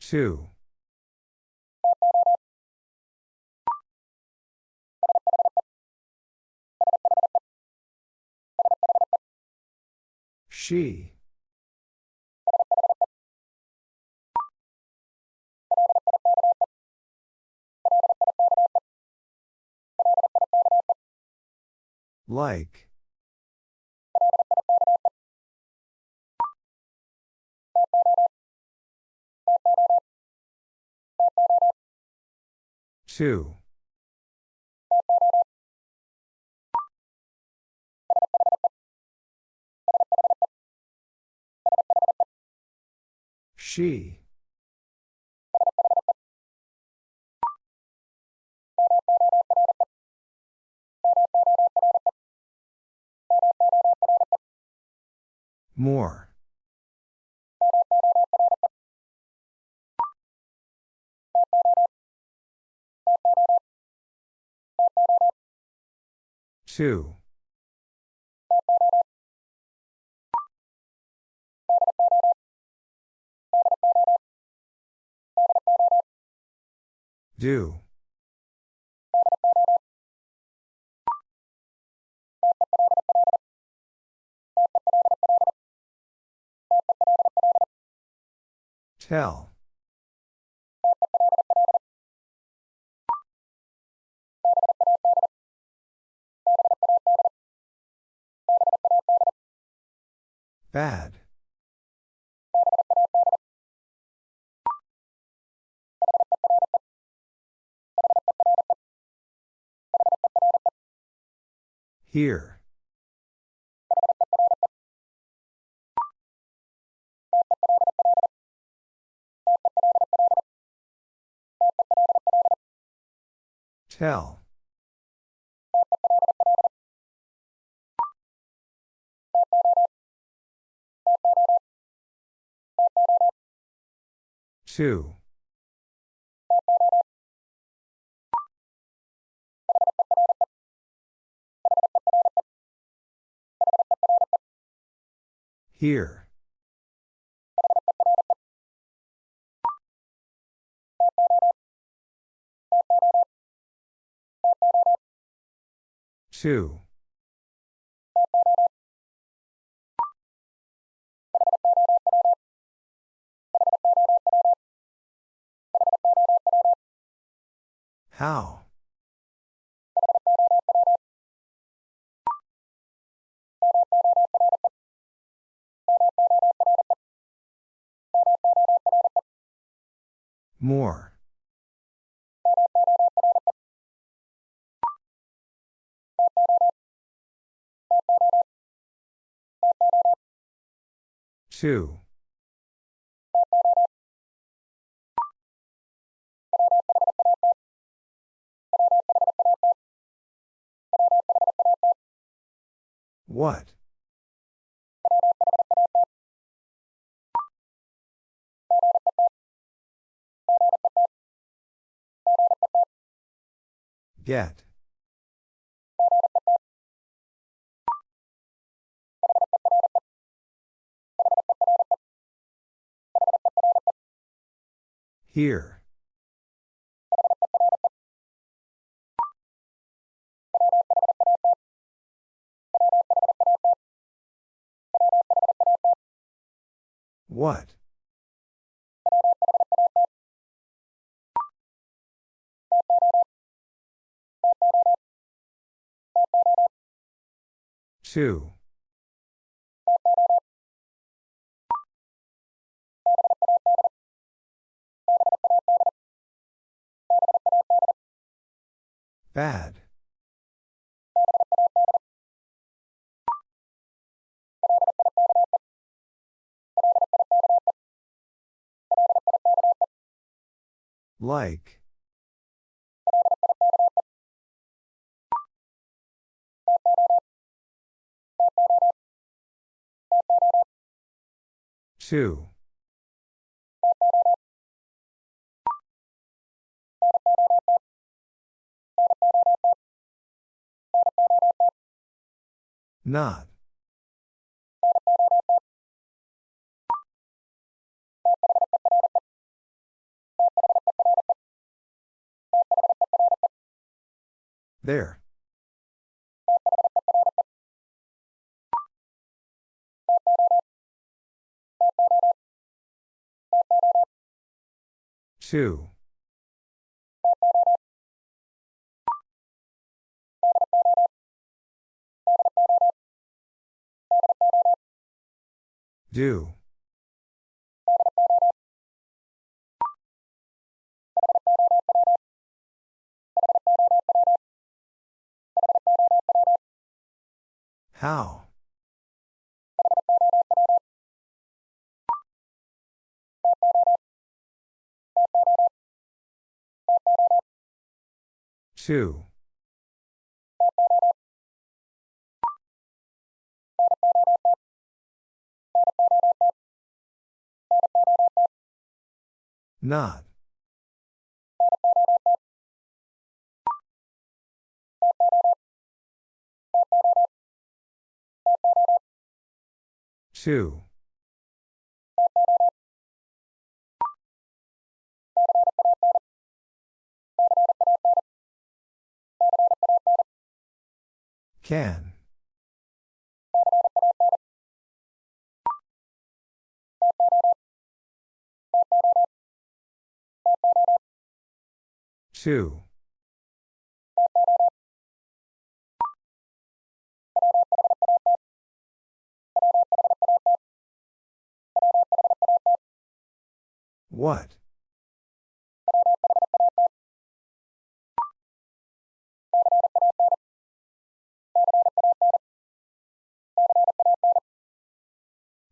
Two. She. Like. Two. She. More. Two. Do. Tell. Bad. Here. Tell. Two. Here. Two. How? More. Two. What? Get. Here. What? Two. Bad. Like. Two. Not. There. Two. Do. How? Two. Not. Two. Can. Two. What?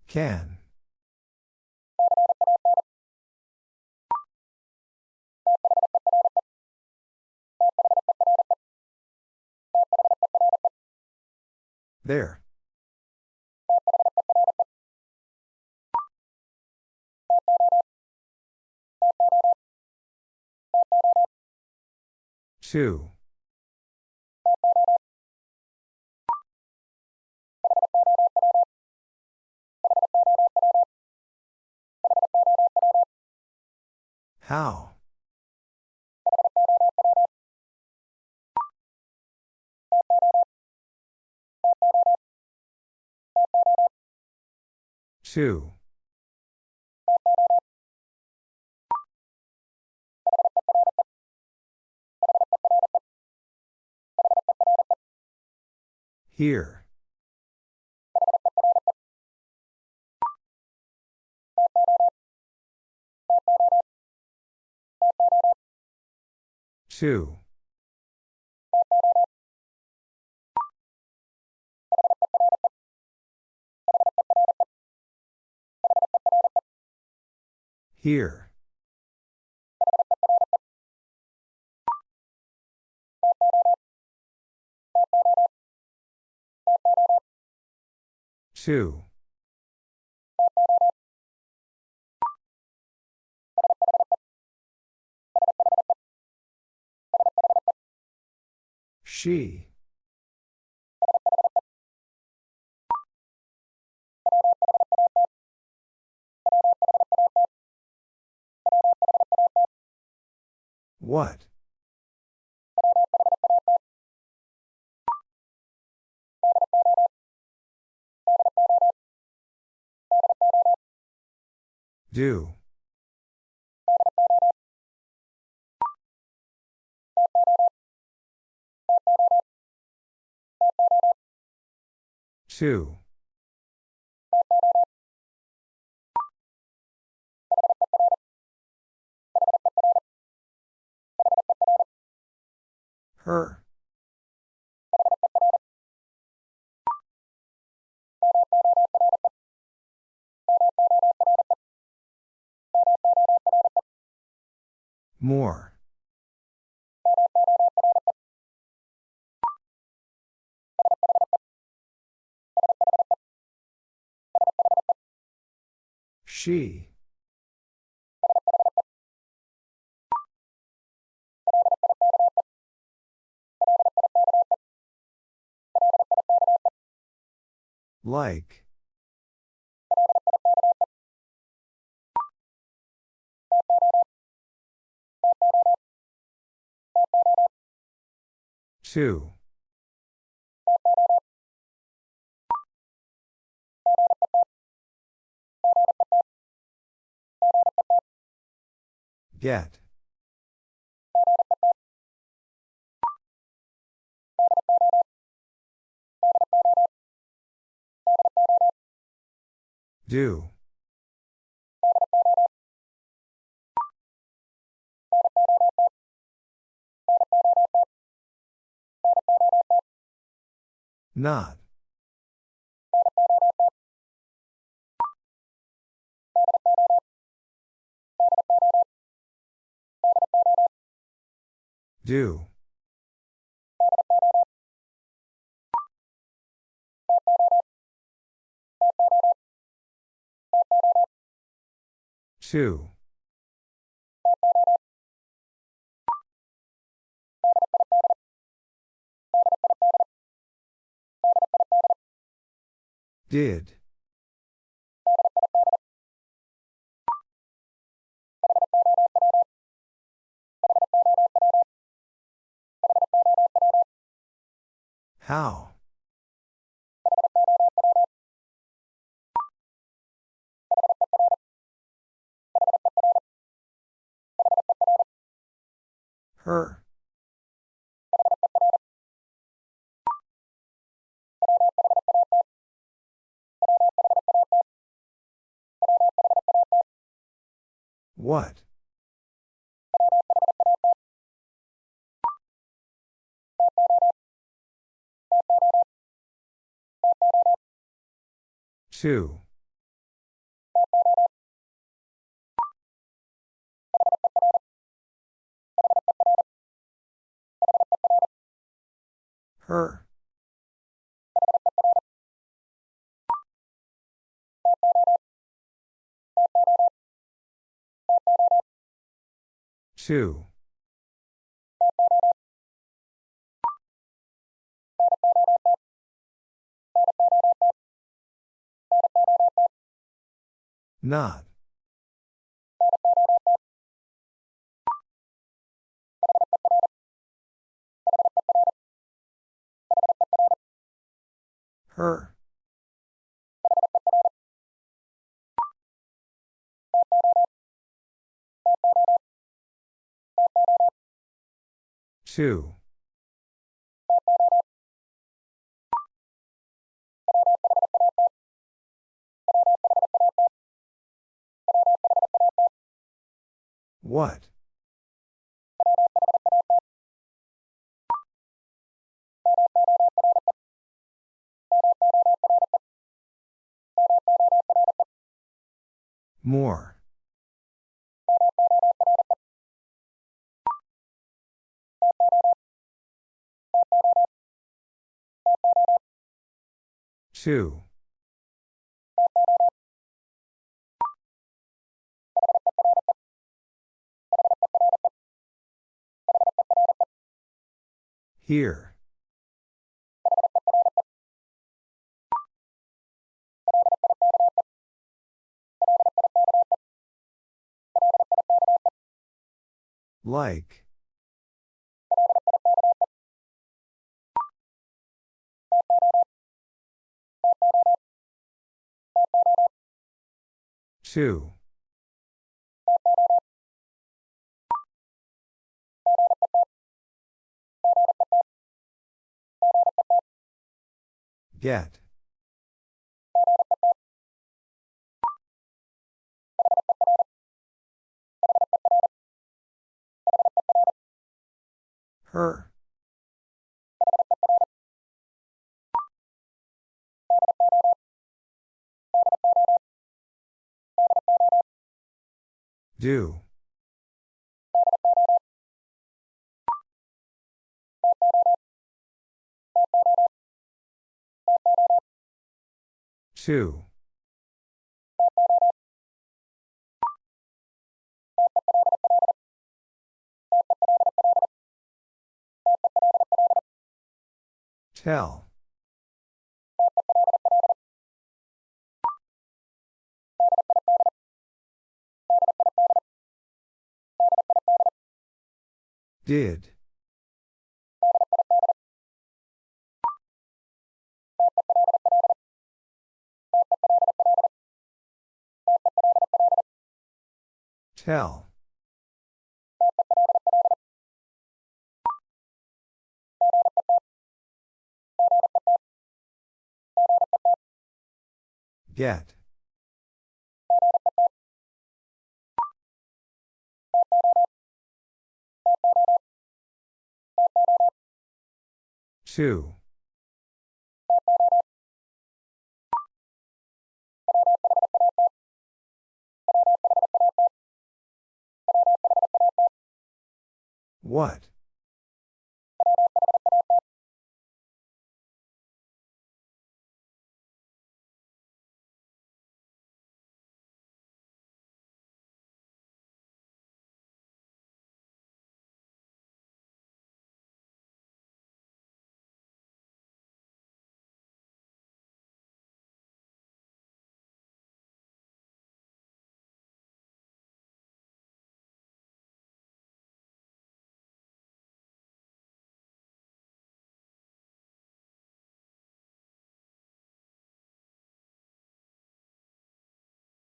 Can. There. Two. How? Two. Here. Two. Here. Two. She. What? Do. Two. Her. More. She. Like. Two. Get. Do. Not. Do. Two. Did. How? Her. What? Two. Her. Two. Not. Her. Two. What? More. Two. Here. Like. Two. Get. Her. Do. Two. Tell. Did. Tell. Get. Two. What?